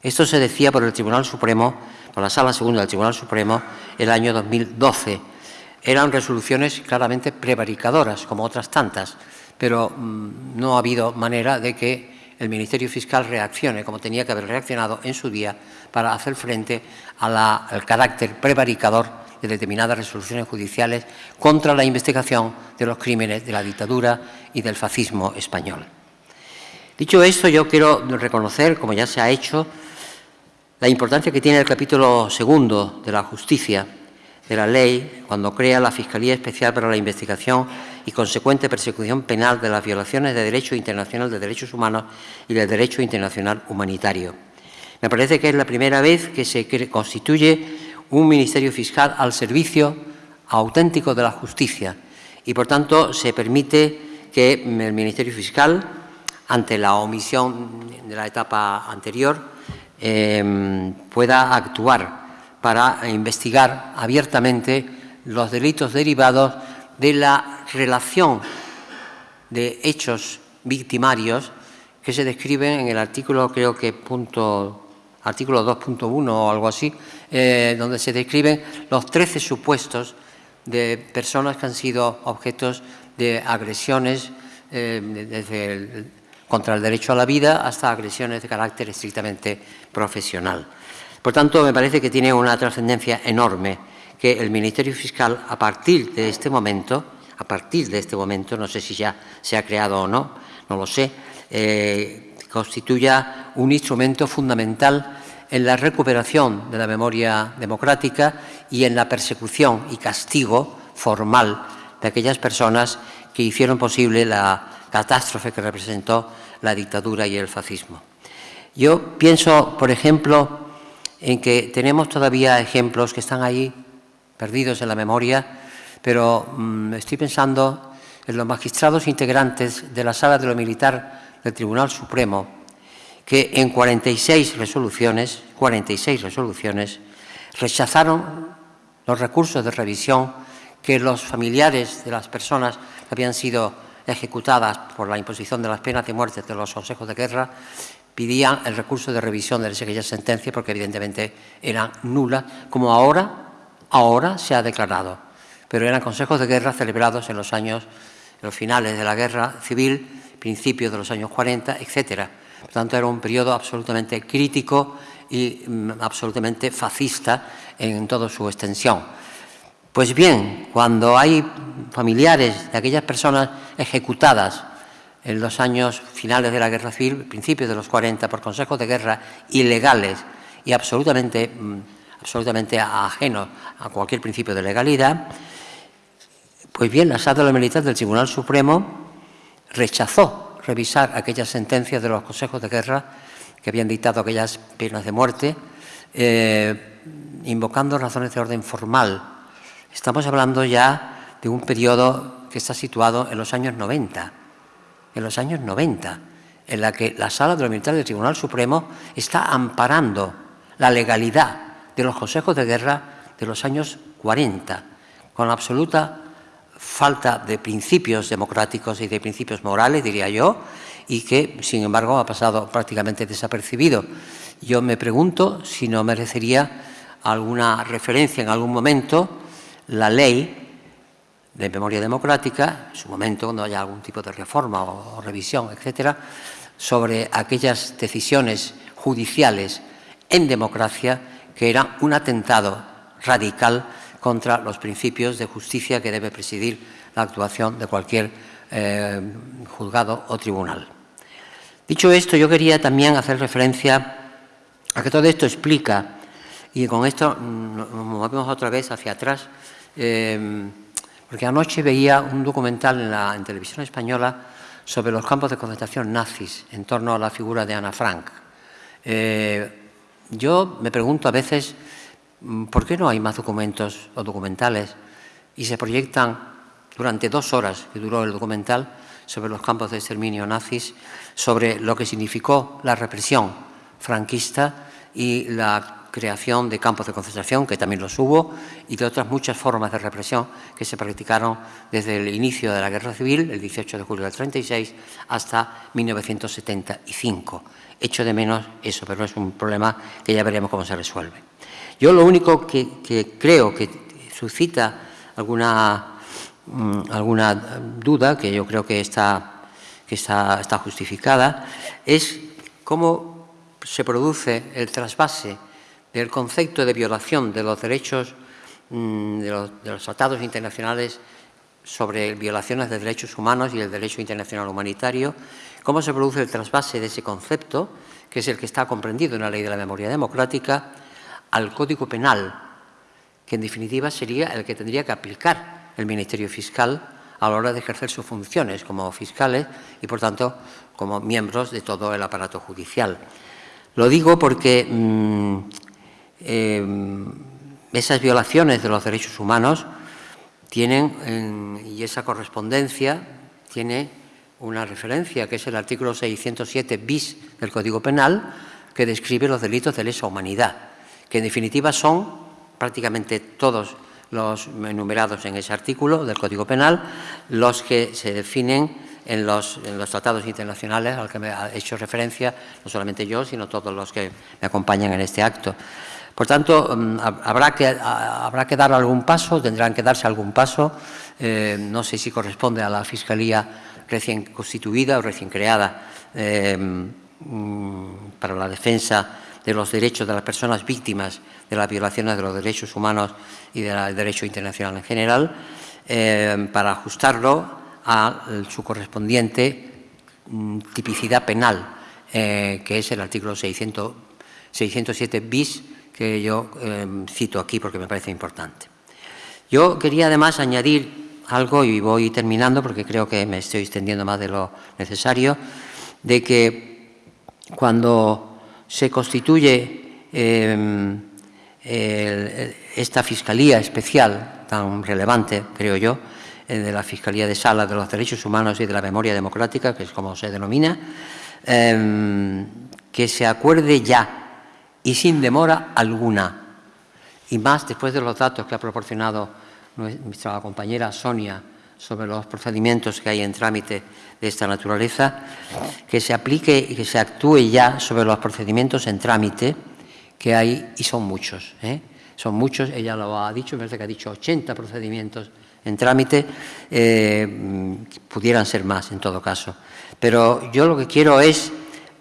Esto se decía por el Tribunal Supremo, por la Sala Segunda del Tribunal Supremo, el año 2012. Eran resoluciones claramente prevaricadoras, como otras tantas, pero mm, no ha habido manera de que el Ministerio Fiscal reaccione como tenía que haber reaccionado en su día para hacer frente al carácter prevaricador de determinadas resoluciones judiciales contra la investigación de los crímenes de la dictadura y del fascismo español. Dicho esto, yo quiero reconocer, como ya se ha hecho, la importancia que tiene el capítulo segundo de la justicia de la ley cuando crea la Fiscalía Especial para la Investigación y consecuente persecución penal de las violaciones de derecho internacional de derechos humanos y del derecho internacional humanitario. Me parece que es la primera vez que se constituye un Ministerio Fiscal al servicio auténtico de la justicia y, por tanto, se permite que el Ministerio Fiscal, ante la omisión de la etapa anterior, Em, pueda actuar para investigar abiertamente los delitos derivados de la relación de hechos victimarios que se describen en el artículo, creo que punto, artículo 2.1 o algo así, eh, donde se describen los 13 supuestos de personas que han sido objetos de agresiones eh, desde el, contra el derecho a la vida hasta agresiones de carácter estrictamente profesional. Por tanto, me parece que tiene una trascendencia enorme que el Ministerio Fiscal, a partir de este momento, a partir de este momento, no sé si ya se ha creado o no, no lo sé, eh, constituya un instrumento fundamental en la recuperación de la memoria democrática y en la persecución y castigo formal de aquellas personas que hicieron posible la catástrofe que representó la dictadura y el fascismo. Yo pienso, por ejemplo, en que tenemos todavía ejemplos que están ahí perdidos en la memoria, pero mm, estoy pensando en los magistrados integrantes de la Sala de lo Militar del Tribunal Supremo, que en 46 resoluciones, 46 resoluciones, rechazaron los recursos de revisión que los familiares de las personas que habían sido ejecutadas por la imposición de las penas de muerte de los consejos de guerra pedían el recurso de revisión de aquellas sentencias porque evidentemente eran nulas, como ahora, ahora se ha declarado. Pero eran consejos de guerra celebrados en los años, en los finales de la guerra civil, principios de los años 40, etcétera. Por tanto, era un periodo absolutamente crítico y mm, absolutamente fascista en toda su extensión. Pues bien, cuando hay familiares de aquellas personas ejecutadas en los años finales de la guerra civil, principios de los 40, por consejos de guerra ilegales y absolutamente, mm, absolutamente ajenos a cualquier principio de legalidad, pues bien, la sala militar del Tribunal Supremo rechazó revisar aquellas sentencias de los consejos de guerra que habían dictado aquellas penas de muerte, eh, invocando razones de orden formal. Estamos hablando ya de un periodo que está situado en los años 90, en los años 90, en la que la Sala de lo Militar del Tribunal Supremo está amparando la legalidad de los consejos de guerra de los años 40, con absoluta falta de principios democráticos y de principios morales, diría yo, y que, sin embargo, ha pasado prácticamente desapercibido. Yo me pregunto si no merecería alguna referencia en algún momento la ley de memoria democrática, en su momento, cuando haya algún tipo de reforma o, revisión, etcétera, sobre aquellas decisiones judiciales en democracia que eran un atentado radical contra los principios de justicia que debe presidir la actuación de cualquier eh, juzgado o tribunal. Dicho esto, yo quería también hacer referencia a que todo esto explica, y con esto nos movemos otra vez hacia atrás, eh, porque anoche veía un documental en, la, televisión española sobre los campos de concentración nazis en torno a la figura de Ana Frank. Eh, yo me pregunto a veces mm, por qué no hay más documentos o documentales y se proyectan durante dos horas que duró el documental sobre los campos de exterminio nazis, sobre lo que significó la represión franquista y la creación de campos de concentración, que también los hubo, y de otras muchas formas de represión que se practicaron desde el inicio de la Guerra Civil, el 18 de julio del 36, hasta 1975. Echo de menos eso, pero es un problema que ya veremos cómo se resuelve. Yo lo único que, creo que suscita alguna, mm, alguna duda, que yo creo que está, que está, justificada, es cómo se produce el trasvase el concepto de violación de los derechos mm, de los, tratados internacionales sobre violaciones de derechos humanos y el derecho internacional humanitario, cómo se produce el trasvase de ese concepto, que es el que está comprendido en la Ley de la Memoria Democrática, al Código Penal, que en definitiva sería el que tendría que aplicar el Ministerio Fiscal a la hora de ejercer sus funciones como fiscales y, por tanto, como miembros de todo el aparato judicial. Lo digo porque mm, Em, esas violaciones de los derechos humanos tienen, y esa correspondencia tiene una referencia, que es el artículo 607 bis del Código Penal, que describe los delitos de lesa humanidad, que en definitiva son prácticamente todos los enumerados en ese artículo del Código Penal, los que se definen en los, en los, tratados internacionales al que me ha hecho referencia, no solamente yo, sino todos los que me acompañan en este acto. Por tanto, mm, habrá que, habrá que dar algún paso, tendrán que darse algún paso, eh, no sé si corresponde a la Fiscalía recién constituida o recién creada eh, mm, para la defensa de los derechos de las personas víctimas de las violaciones de los derechos humanos y del derecho internacional en general, eh, para ajustarlo a su correspondiente mm, tipicidad penal, que es el artículo 600, 607 bis que yo cito aquí porque me parece importante. Yo quería además añadir algo, y voy terminando porque creo que me estoy extendiendo más de lo necesario, de que cuando se constituye em, esta Fiscalía Especial, tan relevante, creo yo, eh, de la Fiscalía de Sala de los Derechos Humanos y de la Memoria Democrática, que es como se denomina, em, que se acuerde ya y sin demora alguna. Y más después de los datos que ha proporcionado nuestra compañera Sonia sobre los procedimientos que hay en trámite de esta naturaleza, que se aplique y que se actúe ya sobre los procedimientos en trámite que hay, y son muchos, ¿eh? son muchos, ella lo ha dicho, me parece que ha dicho 80 procedimientos en trámite, eh, pudieran ser más en todo caso. Pero yo lo que quiero es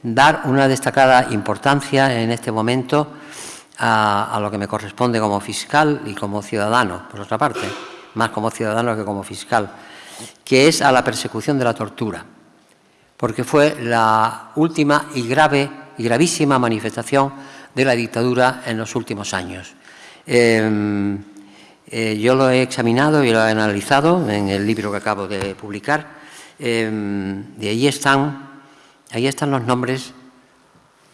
dar una destacada importancia en este momento a, lo que me corresponde como fiscal y como ciudadano, por otra parte, más como ciudadano que como fiscal, que es a la persecución de la tortura, porque fue la última y grave y gravísima manifestación de la dictadura en los últimos años. Em, eh, yo lo he examinado y lo he analizado en el libro que acabo de publicar. Em, de ahí están Ahí están los nombres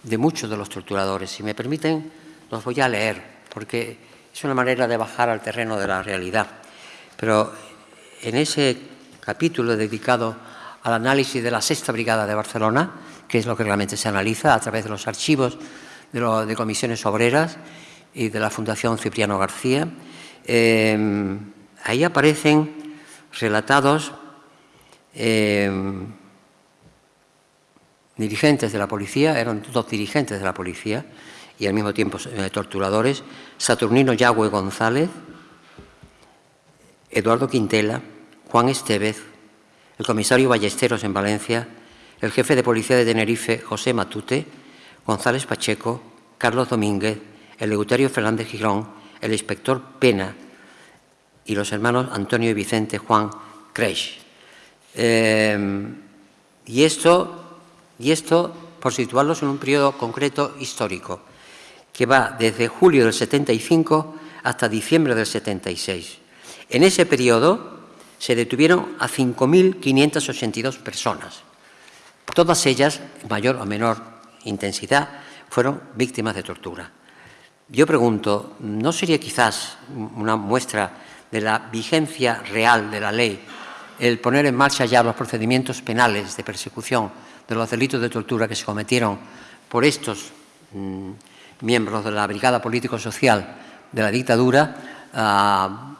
de muchos de los torturadores. Si me permiten, los voy a leer, porque es una manera de bajar al terreno de la realidad. Pero en ese capítulo dedicado al análisis de la Sexta Brigada de Barcelona, que es lo que realmente se analiza a través de los archivos de, comisiones obreras y de la Fundación Cipriano García, eh, ahí aparecen relatados eh, dirigentes de la policía, eran dos dirigentes de la policía y al mismo tiempo eh, torturadores, Saturnino Yagüe González, Eduardo Quintela, Juan Estevez, el comisario Ballesteros en Valencia, el jefe de policía de Tenerife, José Matute, González Pacheco, Carlos Domínguez, el leutario Fernández Girón, el inspector Pena y los hermanos Antonio y Vicente Juan Creisch. Eh, y, esto, y esto por situarlos en un periodo concreto histórico, que va desde julio del 75 hasta diciembre del 76. En ese periodo se detuvieron a 5.582 personas. Todas ellas, mayor o menor intensidad, fueron víctimas de tortura. Yo pregunto, ¿no sería quizás una muestra de la vigencia real de la ley el poner en marcha ya los procedimientos penales de persecución de los delitos de tortura que se cometieron por estos mm, miembros de la Brigada Político-Social de la dictadura ah,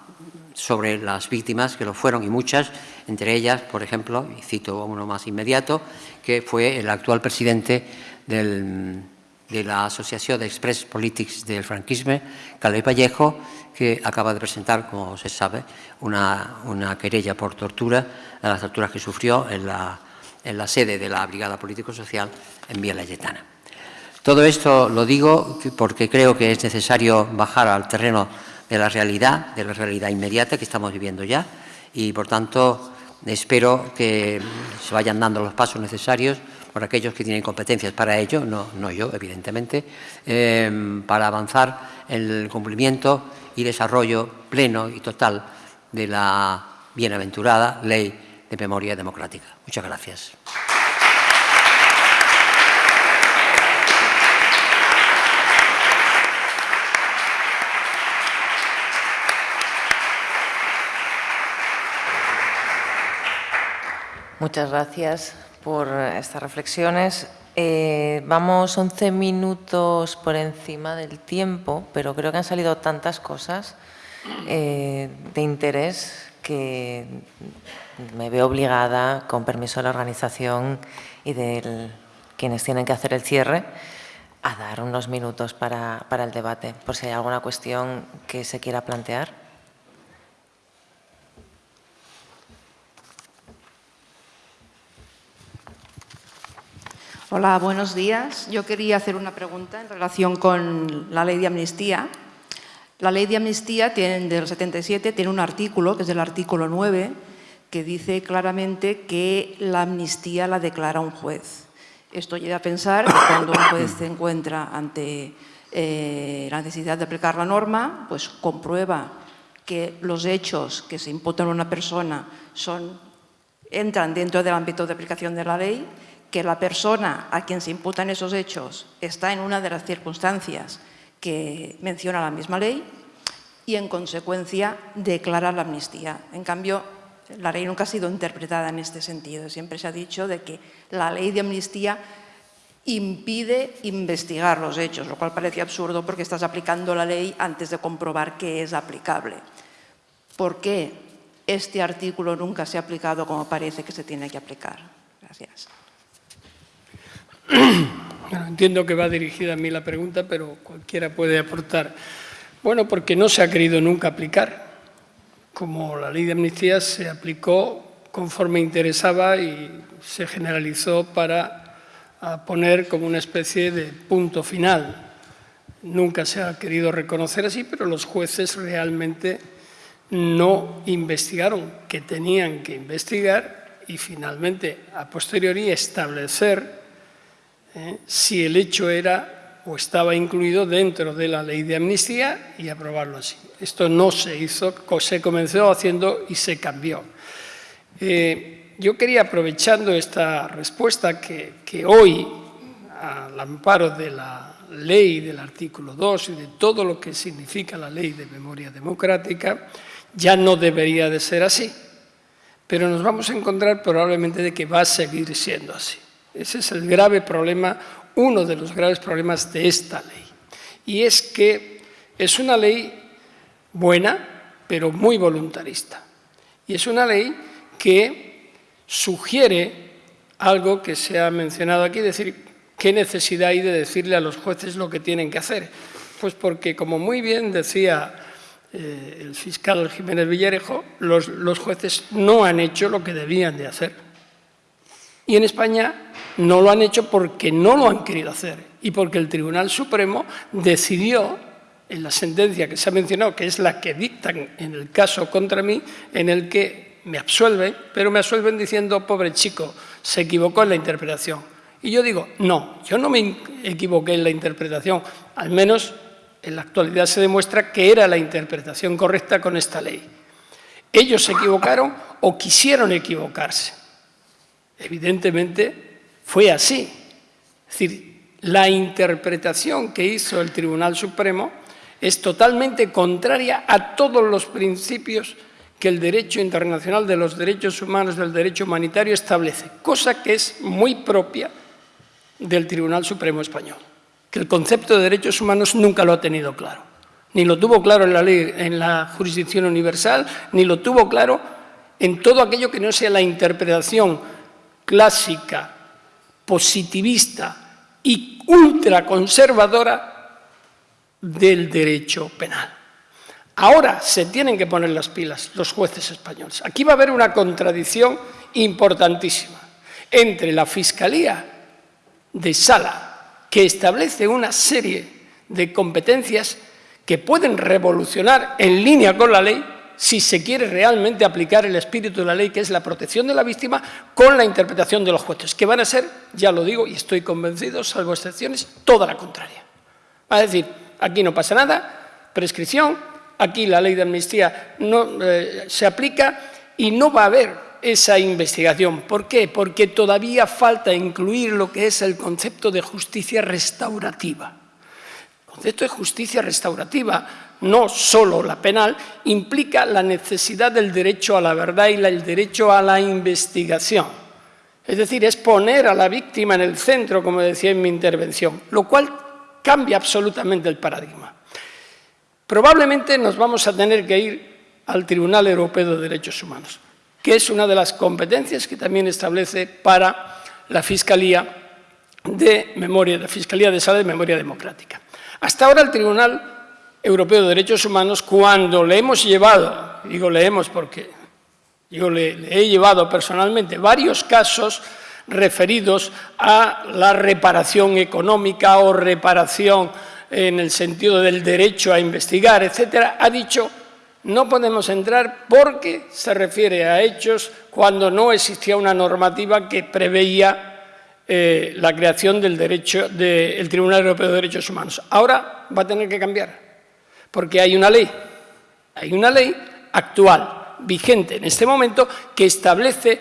sobre las víctimas, que lo fueron y muchas, entre ellas, por ejemplo, y cito uno más inmediato, que fue el actual presidente de la Asociación de Express Politics del franquismo, Calvé Vallejo, que acaba de presentar, como se sabe, una, querella por tortura, de las torturas que sufrió en la, en la sede de la Brigada Político-Social en Vía Layetana. Todo esto lo digo porque creo que es necesario bajar al terreno de la realidad, de la realidad inmediata que estamos viviendo ya y, por tanto, espero que se vayan dando los pasos necesarios por aquellos que tienen competencias para ello, no, yo, evidentemente, eh, para avanzar en el cumplimiento y desarrollo pleno y total de la bienaventurada Ley de Memoria Democrática. Muchas gracias. Muchas gracias por estas reflexiones. Eh, vamos 11 minutos por encima del tiempo, pero creo que han salido tantas cosas eh, de interés que me veo obligada, con permiso de la organización y de quienes tienen que hacer el cierre, a dar unos minutos para el debate, por si hay alguna cuestión que se quiera plantear. Hola, buenos días. Yo quería hacer una pregunta en relación con la ley de amnistía. La ley de amnistía tiene, del 77 tiene un artículo, que es el artículo 9, que dice claramente que la amnistía la declara un juez. Esto lleva a pensar que cuando un juez se encuentra ante eh, la necesidad de aplicar la norma, pues comprueba que los hechos que se imputan a una persona son, entran dentro del ámbito de aplicación de la ley que la persona a quien se imputan esos hechos está en una de las circunstancias que menciona la misma ley y, en consecuencia, declara la amnistía. En cambio, la ley nunca ha sido interpretada en este sentido. Siempre se ha dicho de que la ley de amnistía impide investigar los hechos, lo cual parece absurdo porque estás aplicando la ley antes de comprobar que es aplicable. ¿Por qué este artículo nunca se ha aplicado como parece que se tiene que aplicar? Gracias. Entiendo que va dirigida a mí la pregunta, pero cualquiera puede aportar. Bueno, porque no se ha querido nunca aplicar. Como la ley de amnistía se aplicó conforme interesaba y se generalizó para poner como una especie de punto final. Nunca se ha querido reconocer así, pero los jueces realmente no investigaron que tenían que investigar y finalmente, a posteriori, establecer si el hecho era o estaba incluido dentro de la ley de amnistía y aprobarlo así. Esto no se hizo, se comenzó haciendo y se cambió. Eh, yo quería, aprovechando esta respuesta, que, que hoy, al amparo de la ley del artículo 2 y de todo lo que significa la ley de memoria democrática, ya no debería de ser así, pero nos vamos a encontrar probablemente de que va a seguir siendo así. Ese es el grave problema, uno de los graves problemas de esta ley. Y es que es una ley buena, pero muy voluntarista. Y es una ley que sugiere algo que se ha mencionado aquí, decir, ¿qué necesidad hay de decirle a los jueces lo que tienen que hacer? Pues porque, como muy bien decía eh, el fiscal Jiménez Villarejo, los, los jueces no han hecho lo que debían de hacer. Y en España no lo han hecho porque no lo han querido hacer y porque el Tribunal Supremo decidió, en la sentencia que se ha mencionado, que es la que dictan en el caso contra mí, en el que me absuelven, pero me absuelven diciendo, pobre chico, se equivocó en la interpretación. Y yo digo, no, yo no me equivoqué en la interpretación, al menos en la actualidad se demuestra que era la interpretación correcta con esta ley. Ellos se equivocaron o quisieron equivocarse. Evidentemente fue así. Es decir, la interpretación que hizo el Tribunal Supremo es totalmente contraria a todos los principios que el derecho internacional de los derechos humanos, del derecho humanitario establece, cosa que es muy propia del Tribunal Supremo Español que el concepto de derechos humanos nunca lo ha tenido claro. Ni lo tuvo claro en la, ley, en la jurisdicción universal, ni lo tuvo claro en todo aquello que no sea la interpretación clásica, positivista y ultraconservadora del derecho penal. Ahora se tienen que poner las pilas los jueces españoles. Aquí va a haber una contradicción importantísima entre la Fiscalía de Sala que establece una serie de competencias que pueden revolucionar en línea con la ley si se quiere realmente aplicar el espíritu de la ley, que es la protección de la víctima, con la interpretación de los jueces, que van a ser, ya lo digo y estoy convencido, salvo excepciones, toda la contraria. Va a decir, aquí no pasa nada, prescripción, aquí la ley de amnistía no eh, se aplica y no va a haber esa investigación. ¿Por qué? Porque todavía falta incluir lo que es el concepto de justicia restaurativa. El concepto de justicia restaurativa, no solo la penal, implica la necesidad del derecho a la verdad y el derecho a la investigación. Es decir, es poner a la víctima en el centro, como decía en mi intervención, lo cual cambia absolutamente el paradigma. Probablemente nos vamos a tener que ir al Tribunal Europeo de Derechos Humanos que es una de las competencias que también establece para la Fiscalía de Memoria, la Fiscalía de Sala de Memoria Democrática. Hasta ahora el Tribunal Europeo de Derechos Humanos, cuando le hemos llevado, digo leemos porque yo le, le he llevado personalmente varios casos referidos a la reparación económica o reparación en el sentido del derecho a investigar, etcétera, ha dicho no podemos entrar porque se refiere a hechos cuando no existía una normativa que preveía eh, la creación del, derecho, del Tribunal Europeo de Derechos Humanos. Ahora va a tener que cambiar, porque hay una ley, hay una ley actual, vigente en este momento, que establece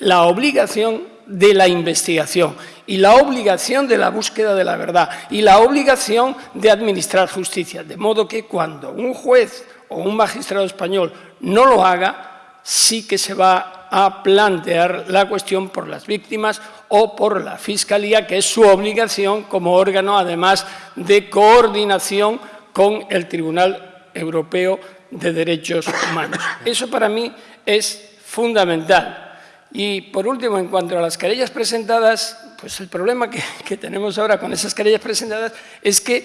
la obligación de la investigación y la obligación de la búsqueda de la verdad y la obligación de administrar justicia. De modo que cuando un juez o un magistrado español no lo haga, sí que se va a plantear la cuestión por las víctimas o por la Fiscalía, que es su obligación como órgano, además de coordinación con el Tribunal Europeo de Derechos Humanos. Eso para mí es fundamental. Y por último, en cuanto a las querellas presentadas, pues el problema que, tenemos ahora con esas querellas presentadas es que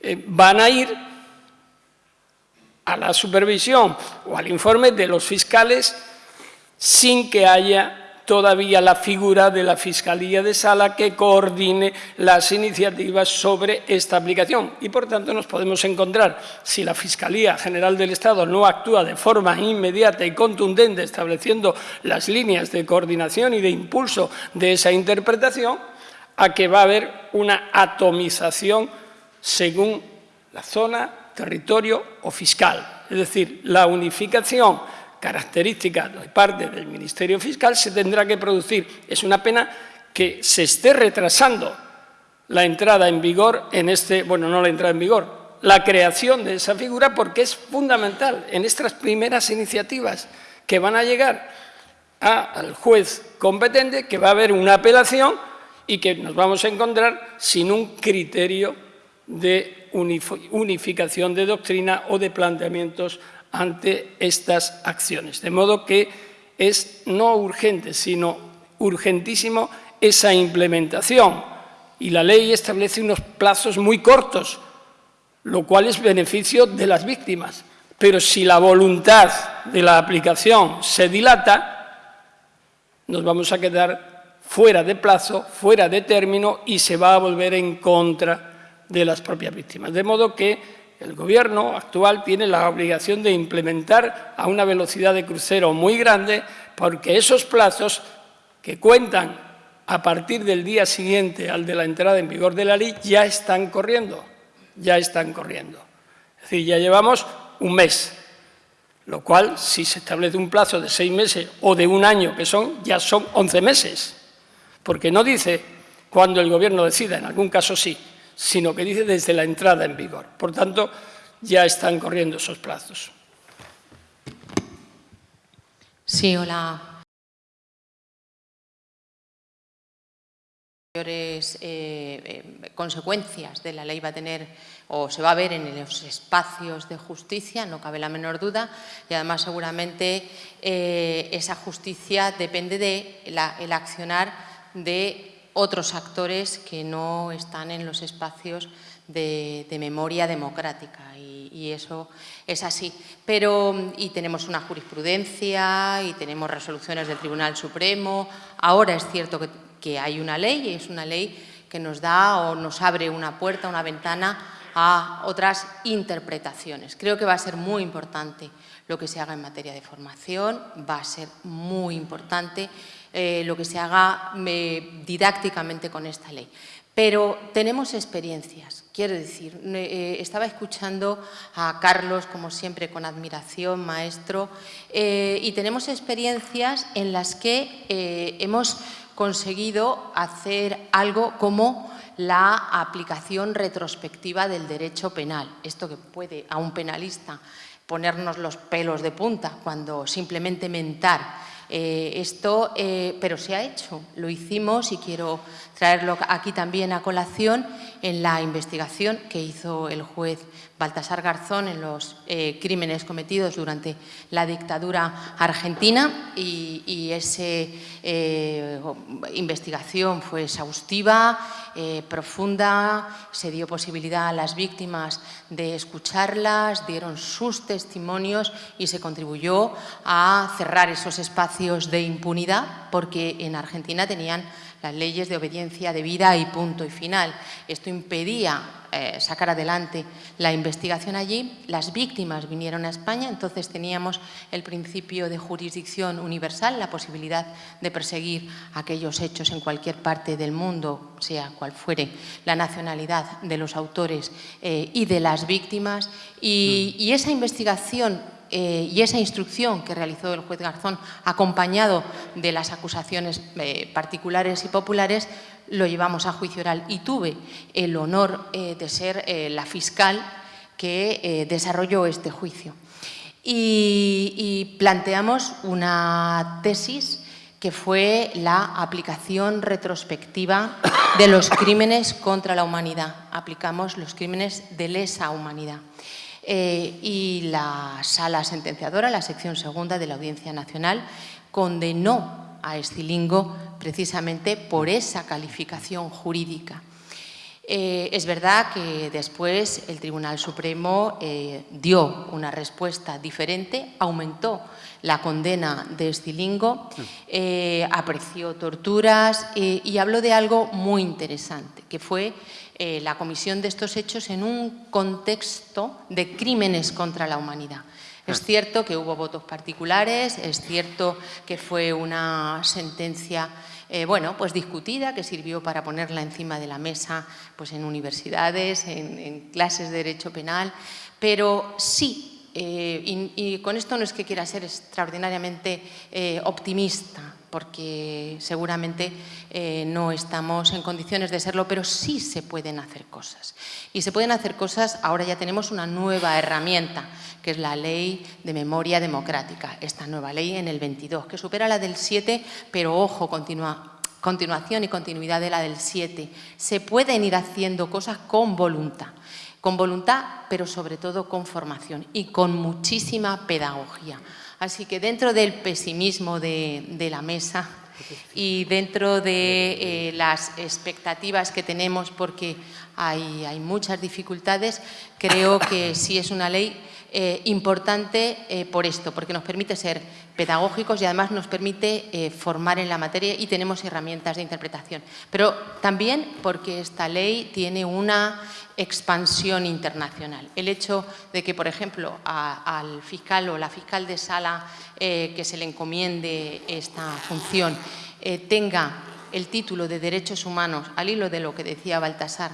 eh, van a ir a la supervisión o al informe de los fiscales sin que haya todavía la figura de la Fiscalía de Sala que coordine las iniciativas sobre esta aplicación. Y, por tanto, nos podemos encontrar, si la Fiscalía General del Estado no actúa de forma inmediata y contundente estableciendo las líneas de coordinación y de impulso de esa interpretación, a que va a haber una atomización según la zona, territorio o fiscal. Es decir, la unificación característica de parte del Ministerio Fiscal se tendrá que producir. Es una pena que se esté retrasando la entrada en vigor en este, bueno, no la entrada en vigor, la creación de esa figura porque es fundamental en estas primeras iniciativas que van a llegar al juez competente, que va a haber una apelación y que nos vamos a encontrar sin un criterio de unificación de doctrina o de planteamientos ante estas acciones. De modo que es no urgente, sino urgentísimo esa implementación. Y la ley establece unos plazos muy cortos, lo cual es beneficio de las víctimas. Pero si la voluntad de la aplicación se dilata, nos vamos a quedar fuera de plazo, fuera de término y se va a volver en contra de las propias víctimas. De modo que el Gobierno actual tiene la obligación de implementar a una velocidad de crucero muy grande porque esos plazos que cuentan a partir del día siguiente al de la entrada en vigor de la ley ya están corriendo, ya están corriendo. Es decir, ya llevamos un mes, lo cual, si se establece un plazo de seis meses o de un año, que son, ya son once meses, porque no dice cuando el Gobierno decida, en algún caso sí, sino que dice desde la entrada en vigor. Por tanto, ya están corriendo esos plazos. Sí, hola. mayores eh, eh, consecuencias de la ley va a tener o se va a ver en los espacios de justicia, no cabe la menor duda, y además seguramente eh, esa justicia depende del el accionar de otros actores que no están en los espacios de, memoria democrática y, eso es así. Pero, y tenemos una jurisprudencia y tenemos resoluciones del Tribunal Supremo. Ahora es cierto que, hay una ley y es una ley que nos da o nos abre una puerta, una ventana a otras interpretaciones. Creo que va a ser muy importante lo que se haga en materia de formación, va a ser muy importante eh, lo que se haga didácticamente con esta ley. Pero tenemos experiencias, quiero decir, eh, estaba escuchando a Carlos, como siempre, con admiración, maestro, eh, y tenemos experiencias en las que hemos conseguido hacer algo como la aplicación retrospectiva del derecho penal. Esto que puede a un penalista ponernos los pelos de punta cuando simplemente mentar eh, esto, eh, pero se ha hecho, lo hicimos y quiero traerlo aquí también a colación en la investigación que hizo el juez Baltasar Garzón en los eh, crímenes cometidos durante la dictadura argentina. Y, esa eh, investigación fue exhaustiva, eh, profunda, se dio posibilidad a las víctimas de escucharlas, dieron sus testimonios y se contribuyó a cerrar esos espacios de impunidad porque en Argentina tenían las leyes de obediencia debida y punto y final. Esto impedía eh, sacar adelante la investigación allí. Las víctimas vinieron a España, entonces teníamos el principio de jurisdicción universal, la posibilidad de perseguir aquellos hechos en cualquier parte del mundo, sea cual fuere la nacionalidad de los autores eh, y de las víctimas. y mm. esa investigación eh, y esa instrucción que realizó el juez Garzón, acompañado de las acusaciones eh, particulares y populares, lo llevamos a juicio oral y tuve el honor eh, de ser la fiscal que desarrolló este juicio. y planteamos una tesis que fue la aplicación retrospectiva de los crímenes contra la humanidad. Aplicamos los crímenes de lesa humanidad. Eh, y la sala sentenciadora, la sección segunda de la Audiencia Nacional, condenó a Estilingo precisamente por esa calificación jurídica. Eh, es verdad que después el Tribunal Supremo eh, dio una respuesta diferente, aumentó la condena de Estilingo, apreció torturas y habló de algo muy interesante, que fue eh, la comisión de estos hechos en un contexto de crímenes contra la humanidad. Es cierto que hubo votos particulares, es cierto que fue una sentencia eh, bueno, pues discutida, que sirvió para ponerla encima de la mesa pues en universidades, en, clases de derecho penal, pero sí, eh, y, con esto no es que quiera ser extraordinariamente optimista, porque seguramente eh, no estamos en condiciones de serlo, pero sí se pueden hacer cosas. Y se pueden hacer cosas, ahora ya tenemos una nueva herramienta, que es la Ley de Memoria Democrática, esta nueva ley en el 22, que supera la del 7, pero ojo, continuación y continuidad de la del 7. Se pueden ir haciendo cosas con voluntad. con voluntad, pero sobre todo con formación y con muchísima pedagogía. Así que dentro del pesimismo de, la mesa y dentro de eh, las expectativas que tenemos, porque hay, hay muchas dificultades, creo que sí es una ley eh, importante eh, por esto, porque nos permite ser pedagógicos y además nos permite eh, formar en la materia y tenemos herramientas de interpretación. Pero también porque esta ley tiene una expansión internacional. El hecho de que, por ejemplo, al fiscal o la fiscal de sala que se le encomiende esta función tenga el título de Derechos Humanos, al hilo de lo que decía Baltasar,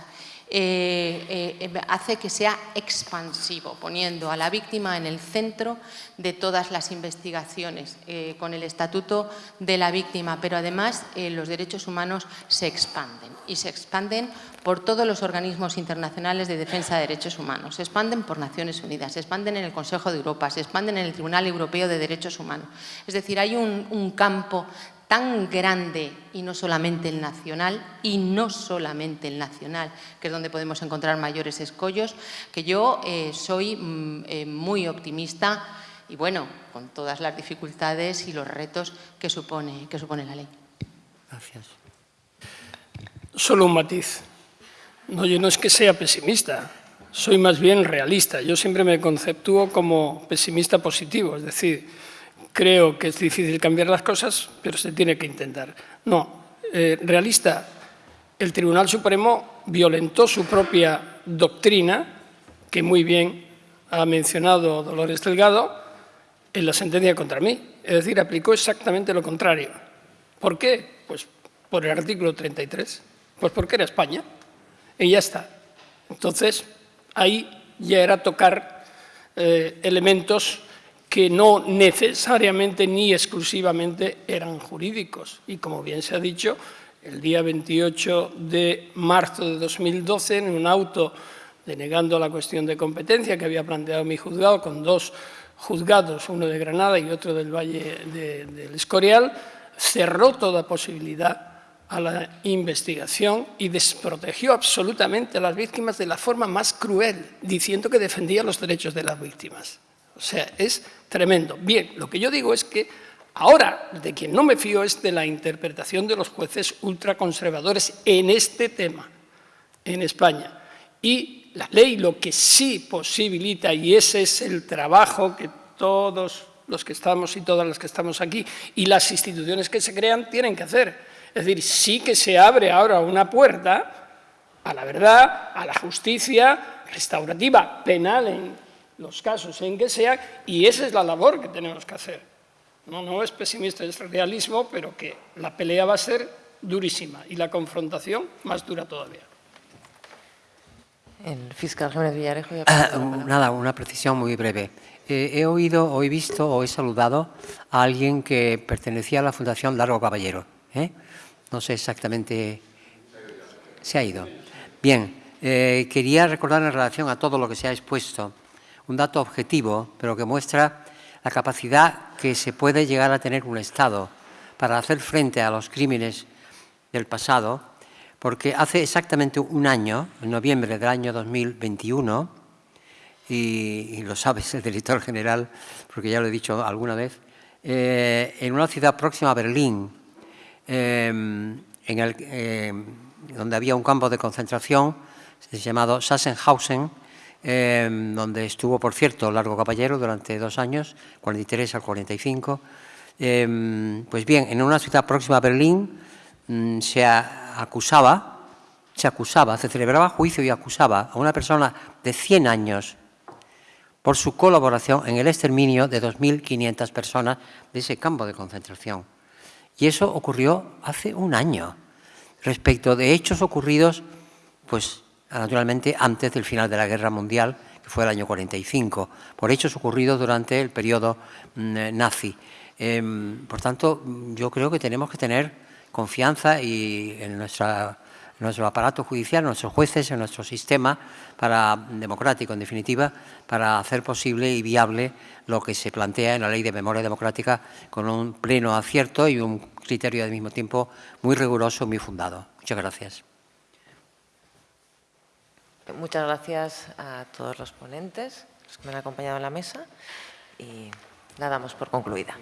eh, eh, hace que sea expansivo, poniendo a la víctima en el centro de todas las investigaciones, eh, con el estatuto de la víctima, pero además los derechos humanos se expanden y se expanden por todos los organismos internacionales de defensa de derechos humanos, se expanden por Naciones Unidas, se expanden en el Consejo de Europa, se expanden en el Tribunal Europeo de Derechos Humanos. Es decir, hay un campo tan grande y no solamente el nacional, y no solamente el nacional, que es donde podemos encontrar mayores escollos, que yo eh, soy mm, eh, muy optimista y bueno, con todas las dificultades y los retos que supone, que supone la ley. Gracias. Solo un matiz. No, yo no es que sea pesimista, soy más bien realista. Yo siempre me conceptúo como pesimista positivo, es decir, creo que es difícil cambiar las cosas, pero se tiene que intentar. No, eh, realista, el Tribunal Supremo violentó su propia doctrina, que muy bien ha mencionado Dolores Delgado, en la sentencia contra mí. Es decir, aplicó exactamente lo contrario. ¿Por qué? Pues por el artículo 33. Pues porque era España. Y ya está. Entonces, ahí ya era tocar eh, elementos que no necesariamente ni exclusivamente eran jurídicos. Y como bien se ha dicho, el día 28 de marzo de 2012, en un auto denegando la cuestión de competencia que había planteado mi juzgado, con dos juzgados, uno de Granada y otro del Valle del Escorial, cerró toda posibilidad a la investigación y desprotegió absolutamente a las víctimas de la forma más cruel, diciendo que defendía los derechos de las víctimas. O sea, es tremendo. Bien, lo que yo digo es que ahora de quien no me fío es de la interpretación de los jueces ultraconservadores en este tema, en España. Y la ley lo que sí posibilita, y ese es el trabajo que todos los que estamos y todas las que estamos aquí y las instituciones que se crean tienen que hacer. Es decir, sí que se abre ahora una puerta a la verdad, a la justicia restaurativa, penal en los casos en que sea, y esa es la labor que tenemos que hacer. No, no es pesimista, es realismo, pero que la pelea va a ser durísima y la confrontación más dura todavía. El fiscal Jiménez Villarejo. Ah, nada, una precisión muy breve. Eh, he oído, o he visto, o he saludado a alguien que pertenecía a la Fundación Largo Caballero. ¿eh? No sé exactamente... Se ha ido. Bien, eh, quería recordar en relación a todo lo que se ha expuesto un dato objetivo, pero que muestra la capacidad que se puede llegar a tener un Estado para hacer frente a los crímenes del pasado, porque hace exactamente un año, en noviembre del año 2021, y, lo sabes el director general, porque ya lo he dicho alguna vez, eh, en una ciudad próxima a Berlín, em, en el, em, donde había un campo de concentración llamado Sachsenhausen, Em, donde estuvo, por cierto, Largo Caballero durante dos años, 43 al 45. Em, pues bien, en una ciudad próxima a Berlín mm, se acusaba, se acusaba, se celebraba juicio y acusaba a una persona de 100 años por su colaboración en el exterminio de 2.500 personas de ese campo de concentración. Y eso ocurrió hace un año, respecto de hechos ocurridos pues naturalmente antes del final de la Guerra Mundial, que fue el año 45, por hechos ocurridos durante el periodo mm, eh, nazi. Em, por tanto, yo creo que tenemos que tener confianza y en, nuestro aparato judicial, en nuestros jueces, en nuestro sistema para, democrático, en definitiva, para hacer posible y viable lo que se plantea en la Ley de Memoria Democrática con un pleno acierto y un criterio al mismo tiempo muy riguroso, muy fundado. Muchas gracias. Muchas gracias a todos los ponentes, los que me han acompañado en la mesa y la damos por concluida.